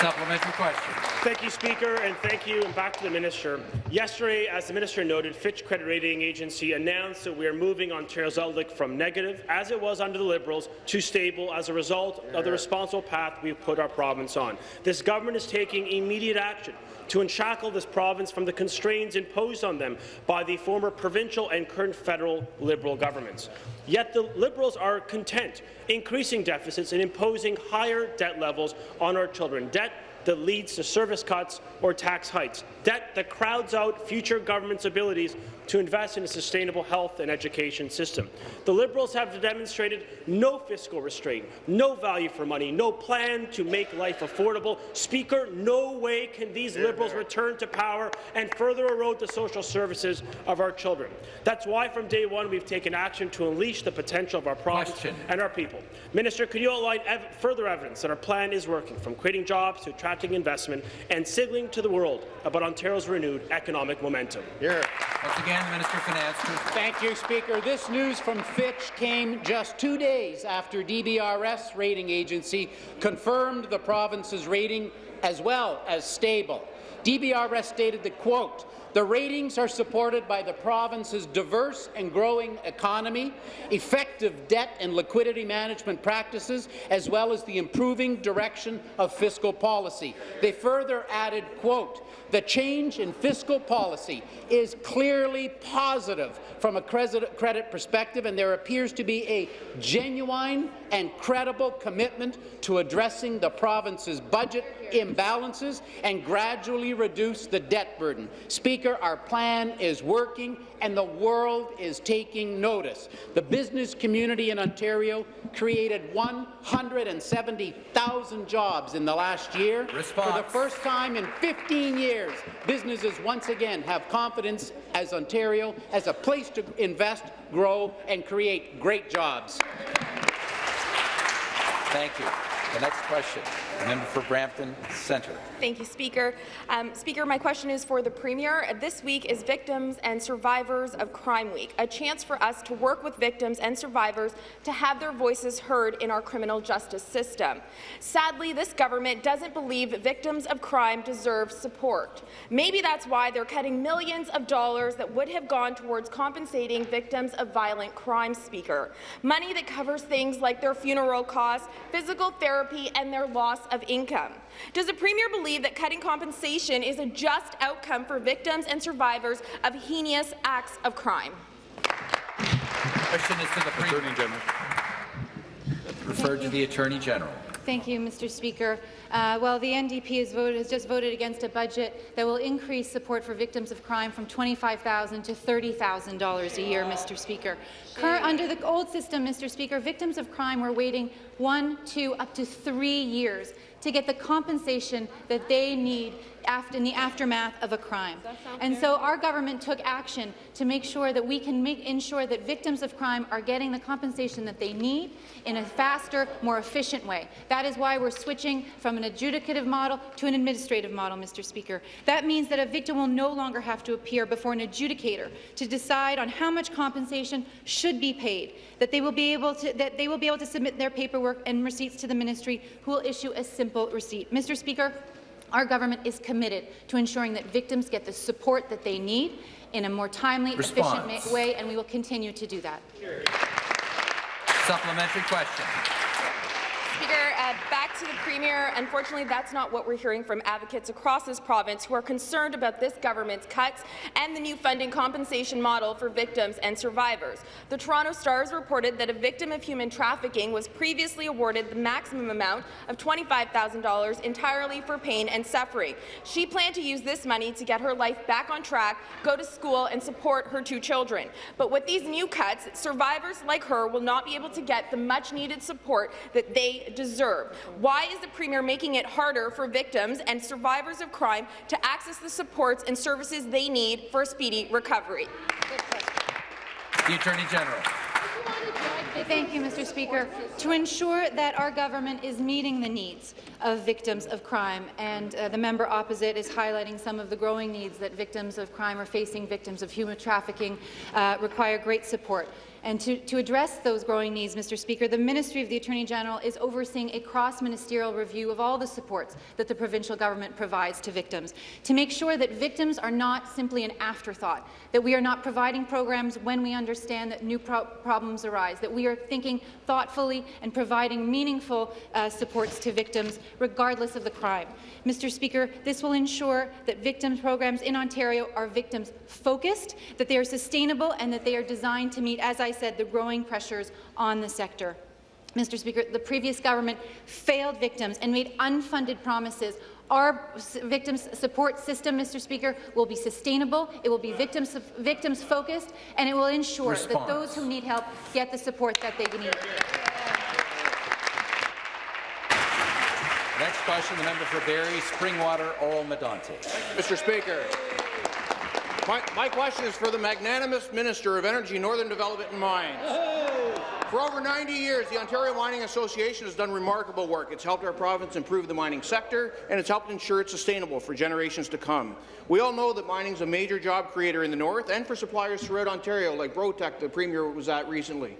Supplementary question. Thank you, Speaker, and thank you, and back to the Minister. Yesterday, as the Minister noted, Fitch Credit Rating Agency announced that we are moving Ontario's outlook from negative, as it was under the Liberals, to stable as a result of the responsible path we've put our province on. This government is taking immediate action to unshackle this province from the constraints imposed on them by the former provincial and current federal Liberal governments. Yet the Liberals are content increasing deficits and imposing higher debt levels on our children, debt that leads to service cuts or tax hikes, debt that crowds out future governments' abilities to invest in a sustainable health and education system. The Liberals have demonstrated no fiscal restraint, no value for money, no plan to make life affordable. Speaker, no way can these Liberals return to power and further erode the social services of our children. That's why from day one we've taken action to unleash the potential of our province Question. and our people. Minister, could you outline ev further evidence that our plan is working, from creating jobs to attracting attracting investment and signaling to the world about Ontario's renewed economic momentum. Here. Once again, the Minister of Finance. Thank you, Speaker. This news from Fitch came just two days after DBRS rating agency confirmed the province's rating as well as stable. DBRS stated that, quote, the ratings are supported by the province's diverse and growing economy, effective debt and liquidity management practices, as well as the improving direction of fiscal policy. They further added, quote, the change in fiscal policy is clearly positive from a credit perspective, and there appears to be a genuine and credible commitment to addressing the province's budget imbalances and gradually reduce the debt burden. Speaker, our plan is working and the world is taking notice. The business community in Ontario created 170,000 jobs in the last year. Response. For the first time in 15 years, businesses once again have confidence as Ontario as a place to invest, grow and create great jobs. Thank you. The next question, member for Brampton Centre. Thank you, Speaker. Um, Speaker, my question is for the Premier. This week is Victims and Survivors of Crime Week, a chance for us to work with victims and survivors to have their voices heard in our criminal justice system. Sadly, this government doesn't believe victims of crime deserve support. Maybe that's why they're cutting millions of dollars that would have gone towards compensating victims of violent crime, Speaker. Money that covers things like their funeral costs, physical therapy, therapy and their loss of income. Does the Premier believe that cutting compensation is a just outcome for victims and survivors of heinous acts of crime? Question is to the Premier. Attorney General. Referred to the Attorney General. Thank you, Mr. Speaker. Uh, well, the NDP has, voted, has, just voted against a budget that will increase support for victims of crime from 25,000 to $30,000 a year, Mr. Speaker. Cur under the old system, Mr. Speaker, victims of crime were waiting one, two, up to three years to get the compensation that they need in the aftermath of a crime. And so our government took action to make sure that we can make, ensure that victims of crime are getting the compensation that they need in a faster, more efficient way. That is why we're switching from an adjudicative model to an administrative model, Mr. Speaker. That means that a victim will no longer have to appear before an adjudicator to decide on how much compensation should be paid, that they will be able to, that they will be able to submit their paperwork and receipts to the ministry, who will issue a simple receipt. Mr. Speaker, our government is committed to ensuring that victims get the support that they need in a more timely, Response. efficient way, and we will continue to do that. Supplementary question. Speaker, uh, back to the Premier. Unfortunately, that's not what we're hearing from advocates across this province who are concerned about this government's cuts and the new funding compensation model for victims and survivors. The Toronto Stars reported that a victim of human trafficking was previously awarded the maximum amount of $25,000 entirely for pain and suffering. She planned to use this money to get her life back on track, go to school and support her two children. But with these new cuts, survivors like her will not be able to get the much-needed support that they deserve. Why is the Premier making it harder for victims and survivors of crime to access the supports and services they need for a speedy recovery? The Attorney General. Thank you, Mr. Speaker. To ensure that our government is meeting the needs of victims of crime, and uh, the member opposite is highlighting some of the growing needs that victims of crime are facing, victims of human trafficking, uh, require great support. And to, to, address those growing needs, Mr. Speaker, the Ministry of the Attorney General is overseeing a cross-ministerial review of all the supports that the provincial government provides to victims, to make sure that victims are not simply an afterthought, that we are not providing programs when we understand that new pro problems arise, that we are thinking thoughtfully and providing meaningful uh, supports to victims regardless of the crime. Mr. Speaker, this will ensure that victims programs in Ontario are victims focused, that they are sustainable and that they are designed to meet, as I I said, the growing pressures on the sector. Mr. Speaker, the previous government failed victims and made unfunded promises. Our victims support system, Mr. Speaker, will be sustainable, it will be victims, victims focused, and it will ensure Response. that those who need help get the support that they need. Next question, the member for Barrie, Springwater, Oro Medonte. Mr. Speaker, My, my question is for the magnanimous Minister of Energy, Northern Development and Mines. For over 90 years, the Ontario Mining Association has done remarkable work. It's helped our province improve the mining sector, and it's helped ensure it's sustainable for generations to come. We all know that mining is a major job creator in the north and for suppliers throughout Ontario, like Brotec, the Premier was at recently.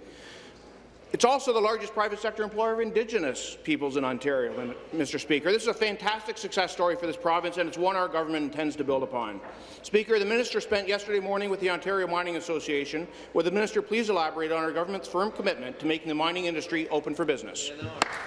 It's also the largest private sector employer of Indigenous peoples in Ontario, Mr. Speaker. This is a fantastic success story for this province, and it's one our government intends to build upon. Speaker, the minister spent yesterday morning with the Ontario Mining Association. Would the minister please elaborate on our government's firm commitment to making the mining industry open for business?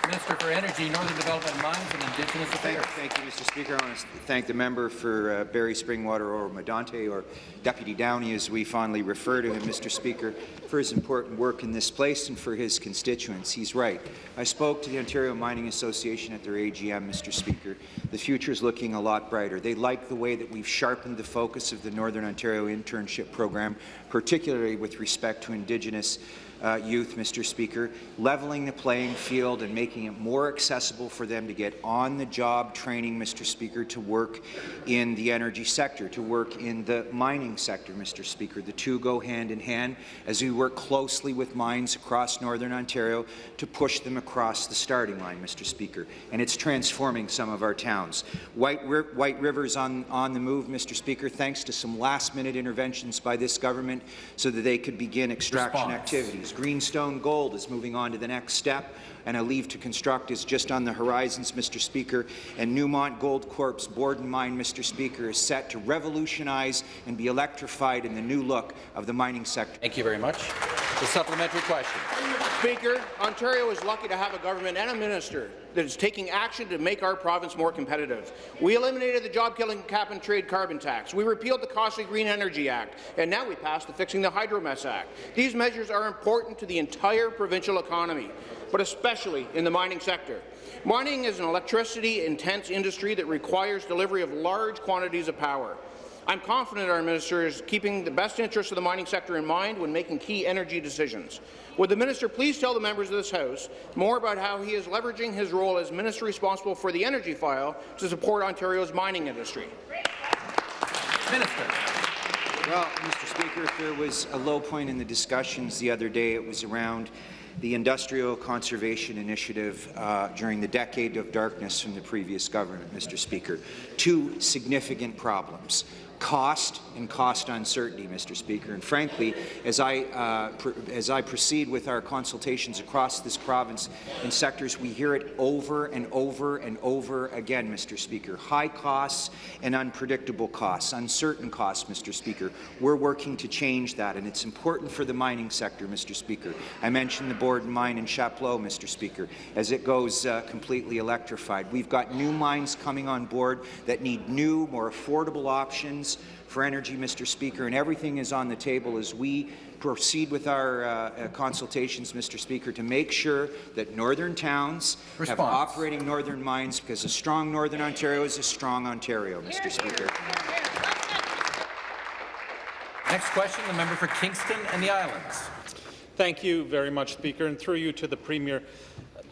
Minister for Energy, Northern Development, Mines and Indigenous Affairs. Thank, thank you, Mr. Speaker. I want to thank the member for uh, Barrie Springwater Oro Medonte, or Deputy Downey, as we fondly refer to him, Mr. Speaker, for his important work in this place and for his constituents. He's right. I spoke to the Ontario Mining Association at their AGM, Mr. Speaker. The future is looking a lot brighter. They like the way that we've sharpened the focus of the Northern Ontario Internship Program, particularly with respect to Indigenous uh, youth, Mr. Speaker, leveling the playing field and making it more accessible for them to get on-the-job training, Mr. Speaker, to work in the energy sector, to work in the mining sector, Mr. Speaker. The two go hand in hand as we work closely with mines across Northern Ontario to push them across the starting line, Mr. Speaker, and it's transforming some of our towns. White, White River's on, on the move, Mr. Speaker, thanks to some last-minute interventions by this government so that they could begin extraction Response. activities. Greenstone Gold is moving on to the next step, and a leave to construct is just on the horizons, Mr. Speaker. And Newmont Goldcorp's Borden mine, Mr. Speaker, is set to revolutionize and be electrified in the new look of the mining sector. Thank you very much. The supplementary question. Speaker, Ontario is lucky to have a government and a minister that is taking action to make our province more competitive. We eliminated the job-killing cap-and-trade carbon tax. We repealed the Costly Green Energy Act, and now we passed the Fixing the Hydromess Act. These measures are important to the entire provincial economy, but especially in the mining sector. Mining is an electricity-intense industry that requires delivery of large quantities of power. I'm confident our minister is keeping the best interests of the mining sector in mind when making key energy decisions. Would the minister please tell the members of this House more about how he is leveraging his role as minister responsible for the energy file to support Ontario's mining industry? Minister. Well, Mr. Speaker, if there was a low point in the discussions the other day, it was around the Industrial Conservation Initiative uh, during the decade of darkness from the previous government, Mr. Speaker. Two significant problems cost and cost uncertainty, Mr. Speaker. And frankly, as I, uh, as I proceed with our consultations across this province in sectors, we hear it over and over and over again, Mr. Speaker. High costs and unpredictable costs, uncertain costs, Mr. Speaker. We're working to change that, and it's important for the mining sector, Mr. Speaker. I mentioned the Borden mine in Chapleau, Mr. Speaker, as it goes uh, completely electrified. We've got new mines coming on board that need new, more affordable options for energy, Mr. Speaker, and everything is on the table as we proceed with our uh, uh, consultations, Mr. Speaker, to make sure that northern towns Response. have operating northern mines, because a strong Northern Ontario is a strong Ontario, Mr. Speaker. Next question, the member for Kingston and the Islands. Thank you very much, Speaker, and through you to the Premier.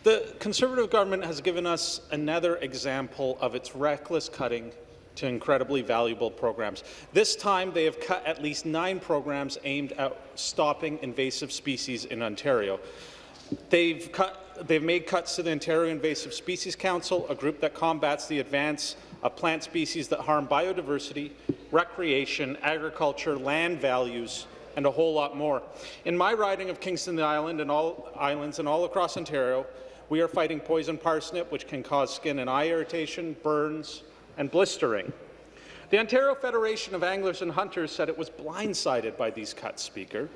The Conservative government has given us another example of its reckless cutting to incredibly valuable programs. This time, they have cut at least nine programs aimed at stopping invasive species in Ontario. They've, cut, they've made cuts to the Ontario Invasive Species Council, a group that combats the advance of plant species that harm biodiversity, recreation, agriculture, land values, and a whole lot more. In my riding of Kingston Island and all islands and all across Ontario, we are fighting poison parsnip, which can cause skin and eye irritation, burns, and blistering. The Ontario Federation of Anglers and Hunters said it was blindsided by these cuts, Speaker.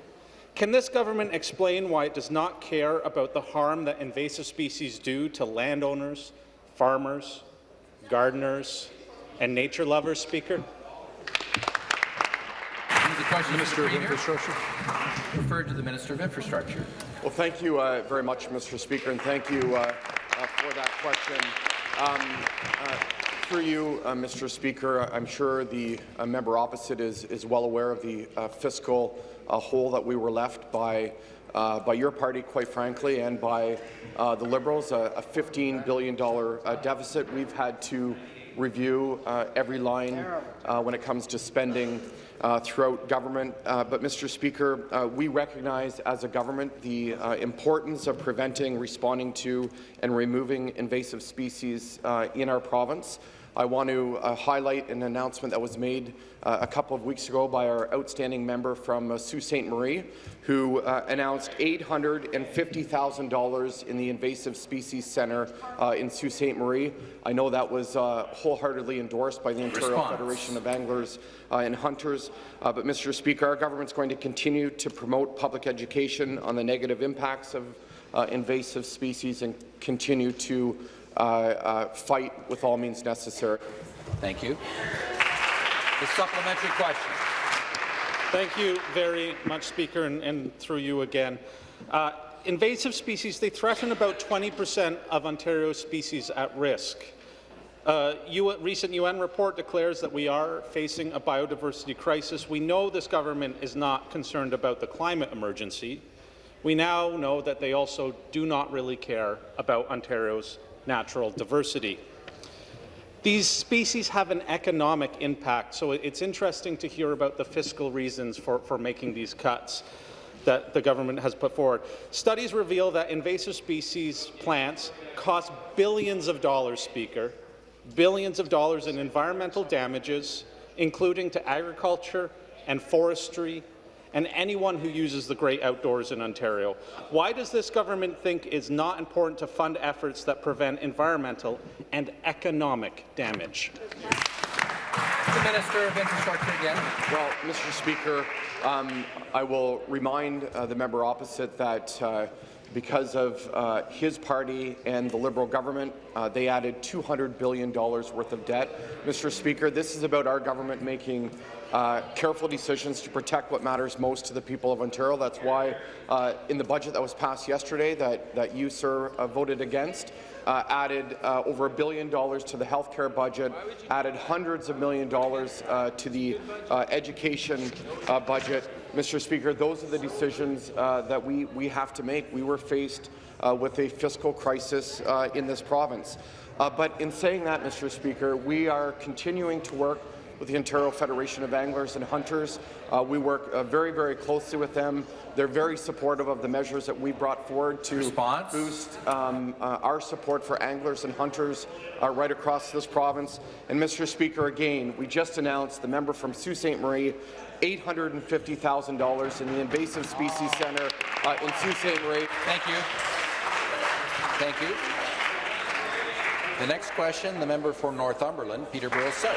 Can this government explain why it does not care about the harm that invasive species do to landowners, farmers, gardeners, and nature lovers, Speaker? Minister of Infrastructure. Referred to the Minister of Infrastructure. Well, thank you uh, very much, Mr. Speaker, and thank you uh, uh, for that question. Um, uh, through you, uh, Mr. Speaker, I'm sure the uh, member opposite is, is well aware of the uh, fiscal uh, hole that we were left by uh, by your party, quite frankly, and by uh, the Liberals, a, a $15 billion deficit. We've had to review every line when it comes to spending uh, throughout government. Uh, but, Mr. Speaker, uh, we recognize as a government the uh, importance of preventing, responding to, and removing invasive species uh, in our province. I want to uh, highlight an announcement that was made uh, a couple of weeks ago by our outstanding member from uh, Sault Ste. Marie, who uh, announced $850,000 in the Invasive Species Centre uh, in Sault Ste. Marie. I know that was uh, wholeheartedly endorsed by the Ontario Response. Federation of Anglers and Hunters. But, Mr. Speaker, our government is going to continue to promote public education on the negative impacts of uh, invasive species and continue to fight with all means necessary. Thank you. The supplementary question. Thank you very much, Speaker, and, and through you again. Uh, invasive species, they threaten about 20 percent of Ontario's species at risk. Uh, a recent UN report declares that we are facing a biodiversity crisis. We know this government is not concerned about the climate emergency. We now know that they also do not really care about Ontario's natural diversity. These species have an economic impact, so it's interesting to hear about the fiscal reasons for, for making these cuts that the government has put forward. Studies reveal that invasive species plants cost billions of dollars, Speaker, billions of dollars in environmental damages, including to agriculture and forestry and anyone who uses the great outdoors in Ontario. Why does this government think it's not important to fund efforts that prevent environmental and economic damage? The Minister of Infrastructure again. Well, Mr. Speaker, um, I will remind uh, the member opposite that uh, because of uh, his party and the Liberal government, uh, they added $200 billion worth of debt. Mr. Speaker, this is about our government making uh, careful decisions to protect what matters most to the people of Ontario. That's why uh, in the budget that was passed yesterday that, that you, sir, uh, voted against, uh, added uh, over a billion dollars to the health care budget, added hundreds of million dollars to the education budget. Mr. Speaker, those are the decisions that we, we have to make. We were faced with a fiscal crisis in this province. But in saying that, Mr. Speaker, we are continuing to work with the Ontario Federation of Anglers and Hunters. Uh, we work uh, very, very closely with them. They're very supportive of the measures that we brought forward to Response? boost um, uh, our support for anglers and hunters uh, right across this province. And Mr. Speaker, again, we just announced the member from Sault Ste. Marie $850,000 in the Invasive Species Centre uh, in Sault Ste. Marie. Thank you. Thank you. The next question, the member for Northumberland, Peterborough South.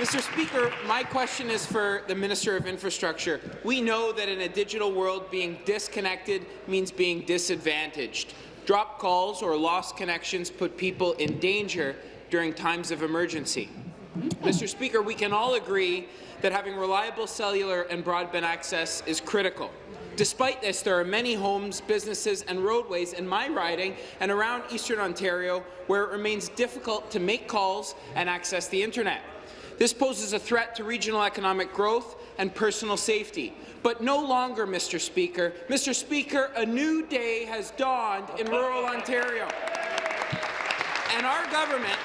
Mr. Speaker, my question is for the Minister of Infrastructure. We know that in a digital world, being disconnected means being disadvantaged. Drop calls or lost connections put people in danger during times of emergency. Mr. Speaker, we can all agree that having reliable cellular and broadband access is critical. Despite this, there are many homes, businesses and roadways in my riding and around Eastern Ontario where it remains difficult to make calls and access the internet. This poses a threat to regional economic growth and personal safety. But no longer, Mr. Speaker. Mr. Speaker, a new day has dawned in rural Ontario. And our government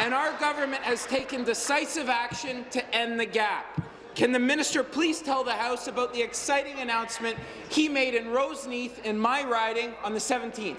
and our government has taken decisive action to end the gap. Can the minister please tell the House about the exciting announcement he made in Roseneath in my riding on the 17th?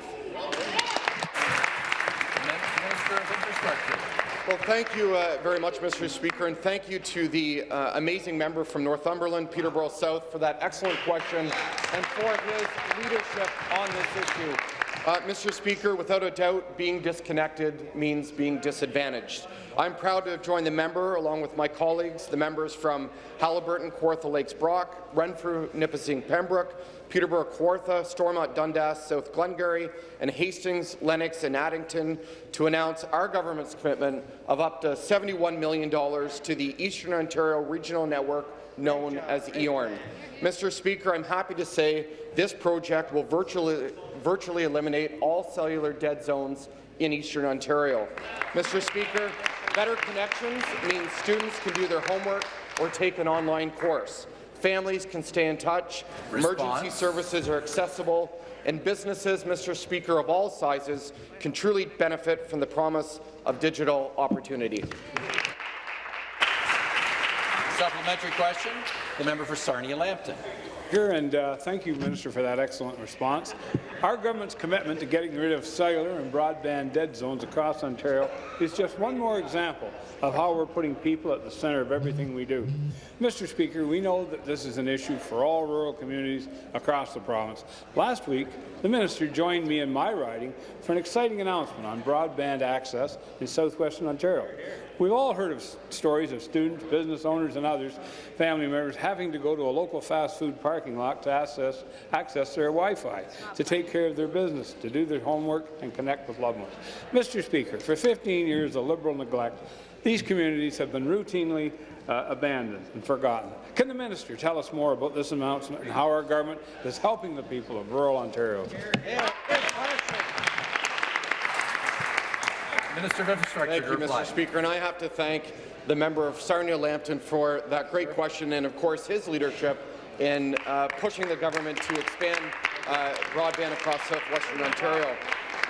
Minister of Infrastructure. Well, thank you uh, very much, Mr. Speaker, and thank you to the uh, amazing member from Northumberland, Peterborough South, for that excellent question and for his leadership on this issue. Uh, Mr. Speaker, without a doubt, being disconnected means being disadvantaged. I'm proud to have joined the member, along with my colleagues, the members from Haliburton, Kawartha Lakes Brock, Renfrew, Nipissing, Pembroke, Peterborough, Kawartha, Stormont, Dundas, South Glengarry, and Hastings, Lennox, and Addington to announce our government's commitment of up to $71 million to the Eastern Ontario Regional Network known as EORN. Mr. Speaker, I'm happy to say this project will virtually, virtually eliminate all cellular dead zones in Eastern Ontario. Mr. Speaker, better connections means students can do their homework or take an online course. Families can stay in touch. Response. Emergency services are accessible. And businesses, Mr. Speaker, of all sizes can truly benefit from the promise of digital opportunity. Supplementary question, the member for Sarnia-Lambton. Here, and uh, thank you, Minister, for that excellent response. Our government's commitment to getting rid of cellular and broadband dead zones across Ontario is just one more example of how we're putting people at the centre of everything we do. Mr. Speaker, we know that this is an issue for all rural communities across the province. Last week, the minister joined me in my riding for an exciting announcement on broadband access in southwestern Ontario. We've all heard of stories of students, business owners and others, family members, having to go to a local fast food parking lot to access, access their Wi-Fi, to take care of their business, to do their homework and connect with loved ones. Mr. Speaker, for 15 years of Liberal neglect, these communities have been routinely uh, abandoned and forgotten. Can the minister tell us more about this announcement and how our government is helping the people of rural Ontario? Minister of Infrastructure Thank you, Mr. Speaker, and I have to thank the member of Sarnia-Lambton for that great question and, of course, his leadership in uh, pushing the government to expand uh, broadband across southwestern Ontario.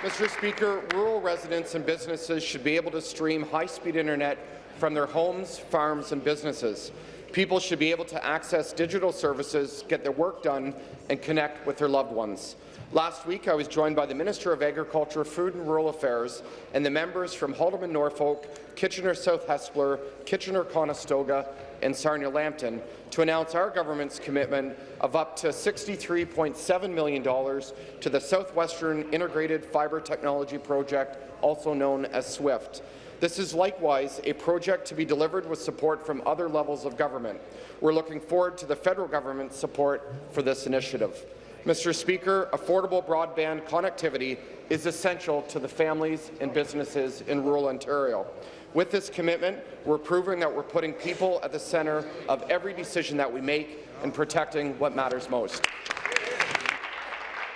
Mr. Speaker, rural residents and businesses should be able to stream high-speed internet from their homes, farms and businesses. People should be able to access digital services, get their work done, and connect with their loved ones. Last week, I was joined by the Minister of Agriculture, Food and Rural Affairs and the members from Haldimand Norfolk, Kitchener-South Hespeler, Kitchener-Conestoga and Sarnia-Lambton to announce our government's commitment of up to $63.7 million to the Southwestern Integrated Fibre Technology Project, also known as SWIFT. This is likewise a project to be delivered with support from other levels of government. We're looking forward to the federal government's support for this initiative. Mr. Speaker, affordable broadband connectivity is essential to the families and businesses in rural Ontario. With this commitment, we're proving that we're putting people at the centre of every decision that we make and protecting what matters most.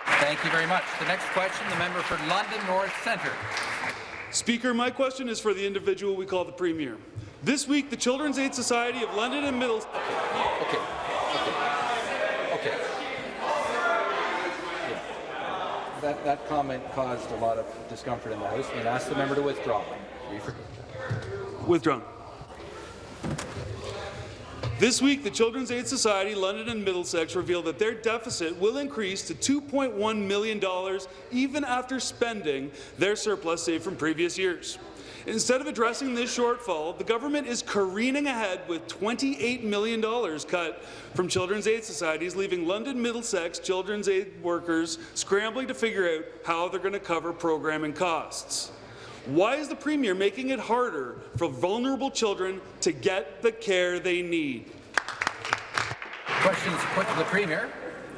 Thank you very much. The next question, the member for London North Centre. Speaker, my question is for the individual we call the Premier. This week, the Children's Aid Society of London and Middlesex. Okay. Okay. Okay. That, that comment caused a lot of discomfort in the House. I'm going to ask the member to withdraw. Withdrawn. This week, the Children's Aid Society, London and Middlesex revealed that their deficit will increase to $2.1 million even after spending their surplus saved from previous years. Instead of addressing this shortfall, the government is careening ahead with $28 million cut from Children's Aid Societies, leaving London Middlesex Children's Aid workers scrambling to figure out how they're going to cover programming costs. Why is the Premier making it harder for vulnerable children to get the care they need? Questions put to the Premier.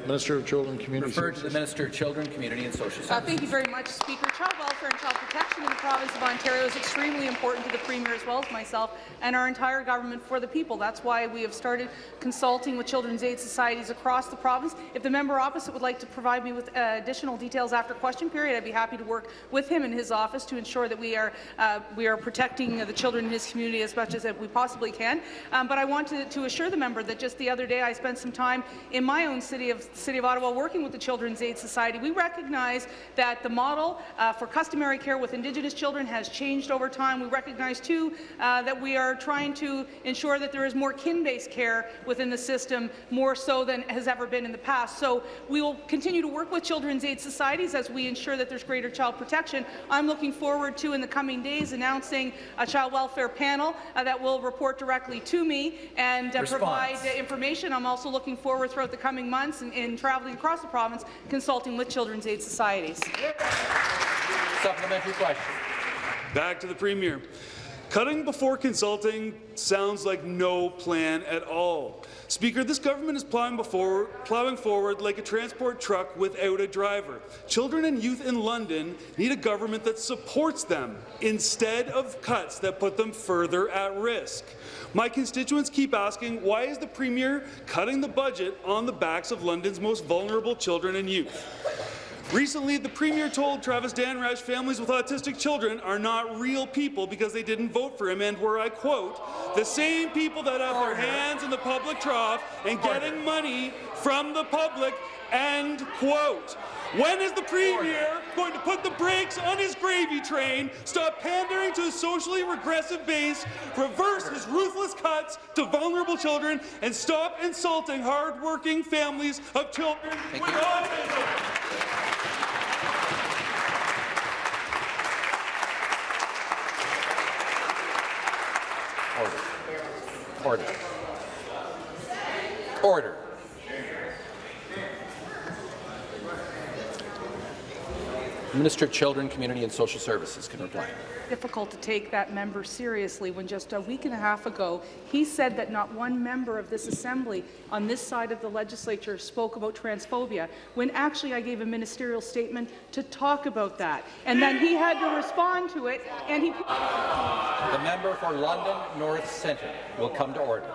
Minister of Children, Community Referred to the Minister of Children, Community and Social Uh, Services. thank you very much, Speaker. Child welfare and child protection in the province of Ontario is extremely important to the Premier as well as myself and our entire government for the people. That's why we have started consulting with children's aid societies across the province. If the member opposite would like to provide me with uh, additional details after question period, I'd be happy to work with him in his office to ensure that we are uh, we are protecting the children in his community as much as we possibly can. Um, but I want to, to assure the member that just the other day I spent some time in my own city of City of Ottawa working with the Children's Aid Society. We recognize that the model uh, for customary care with Indigenous children has changed over time. We recognize, too, uh, that we are trying to ensure that there is more kin-based care within the system, more so than has ever been in the past. So we will continue to work with Children's Aid Societies as we ensure that there's greater child protection. I'm looking forward to, in the coming days, announcing a child welfare panel uh, that will report directly to me and uh, provide information. I'm also looking forward throughout the coming months in, in traveling across the province, consulting with Children's Aid Societies. Supplementary question. Back to the Premier. Cutting before consulting sounds like no plan at all. Speaker, this government is plowing, before, plowing forward like a transport truck without a driver. Children and youth in London need a government that supports them instead of cuts that put them further at risk. My constituents keep asking, why is the Premier cutting the budget on the backs of London's most vulnerable children and youth? Recently, the Premier told Travis Dhanraj families with autistic children are not real people because they didn't vote for him, and where I quote, the same people that have their hands in the public trough and getting money from the public, end quote. When is the Premier going to put the brakes on his gravy train, stop pandering to his socially regressive base, reverse his ruthless cuts to vulnerable children, and stop insulting hard-working families of children with autism? Order. Order. Order. Minister of Children, Community and Social Services can reply. difficult to take that member seriously when just a week and a half ago he said that not one member of this assembly on this side of the legislature spoke about transphobia when actually I gave a ministerial statement to talk about that and then he had to respond to it and he The member for London North Centre will come to order.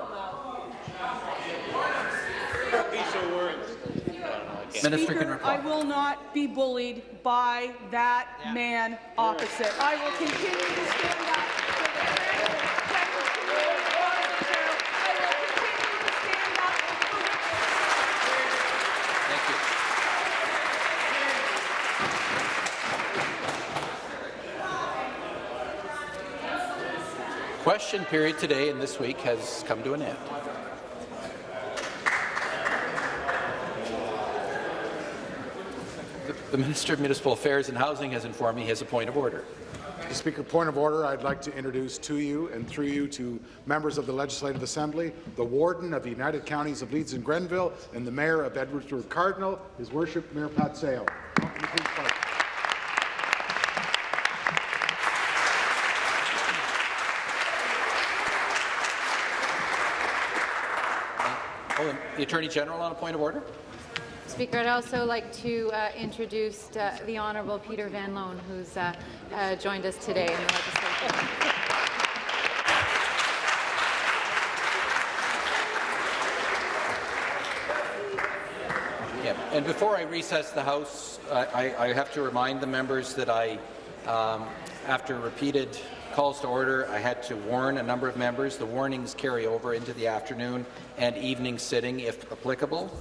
Minister can Speaker, reply. I will not be bullied by that man opposite. I will continue to stand up for the Trans community of Ontario. I will continue to stand up Thank you. Question period today and this week has come to an end. The- Minister of Municipal Affairs and Housing has informed me he has a point of order. Mr. Speaker, point of order. I'd like to introduce to you and through you to members of the Legislative Assembly, the Warden of the United Counties of Leeds and Grenville, and the Mayor of Edwardsburgh Cardinal, His Worship Mayor Pat Sale. Welcome to Queen's Park. Oh, the Attorney General on a point of order? Speaker, I'd also like to uh, introduce uh, the Honourable Peter Van Loan, who's uh, uh, joined us today in the legislature. Yeah, and before I recess the House, I, I, I have to remind the members that I, um, after repeated calls to order, I had to warn a number of members. The warnings carry over into the afternoon and evening sitting, if applicable.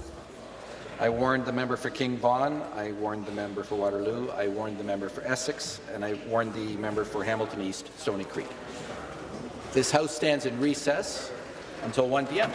I warned the member for King Vaughan, I warned the member for Waterloo, I warned the member for Essex, and I warned the member for Hamilton East, Stony Creek. This House stands in recess until 1 p.m.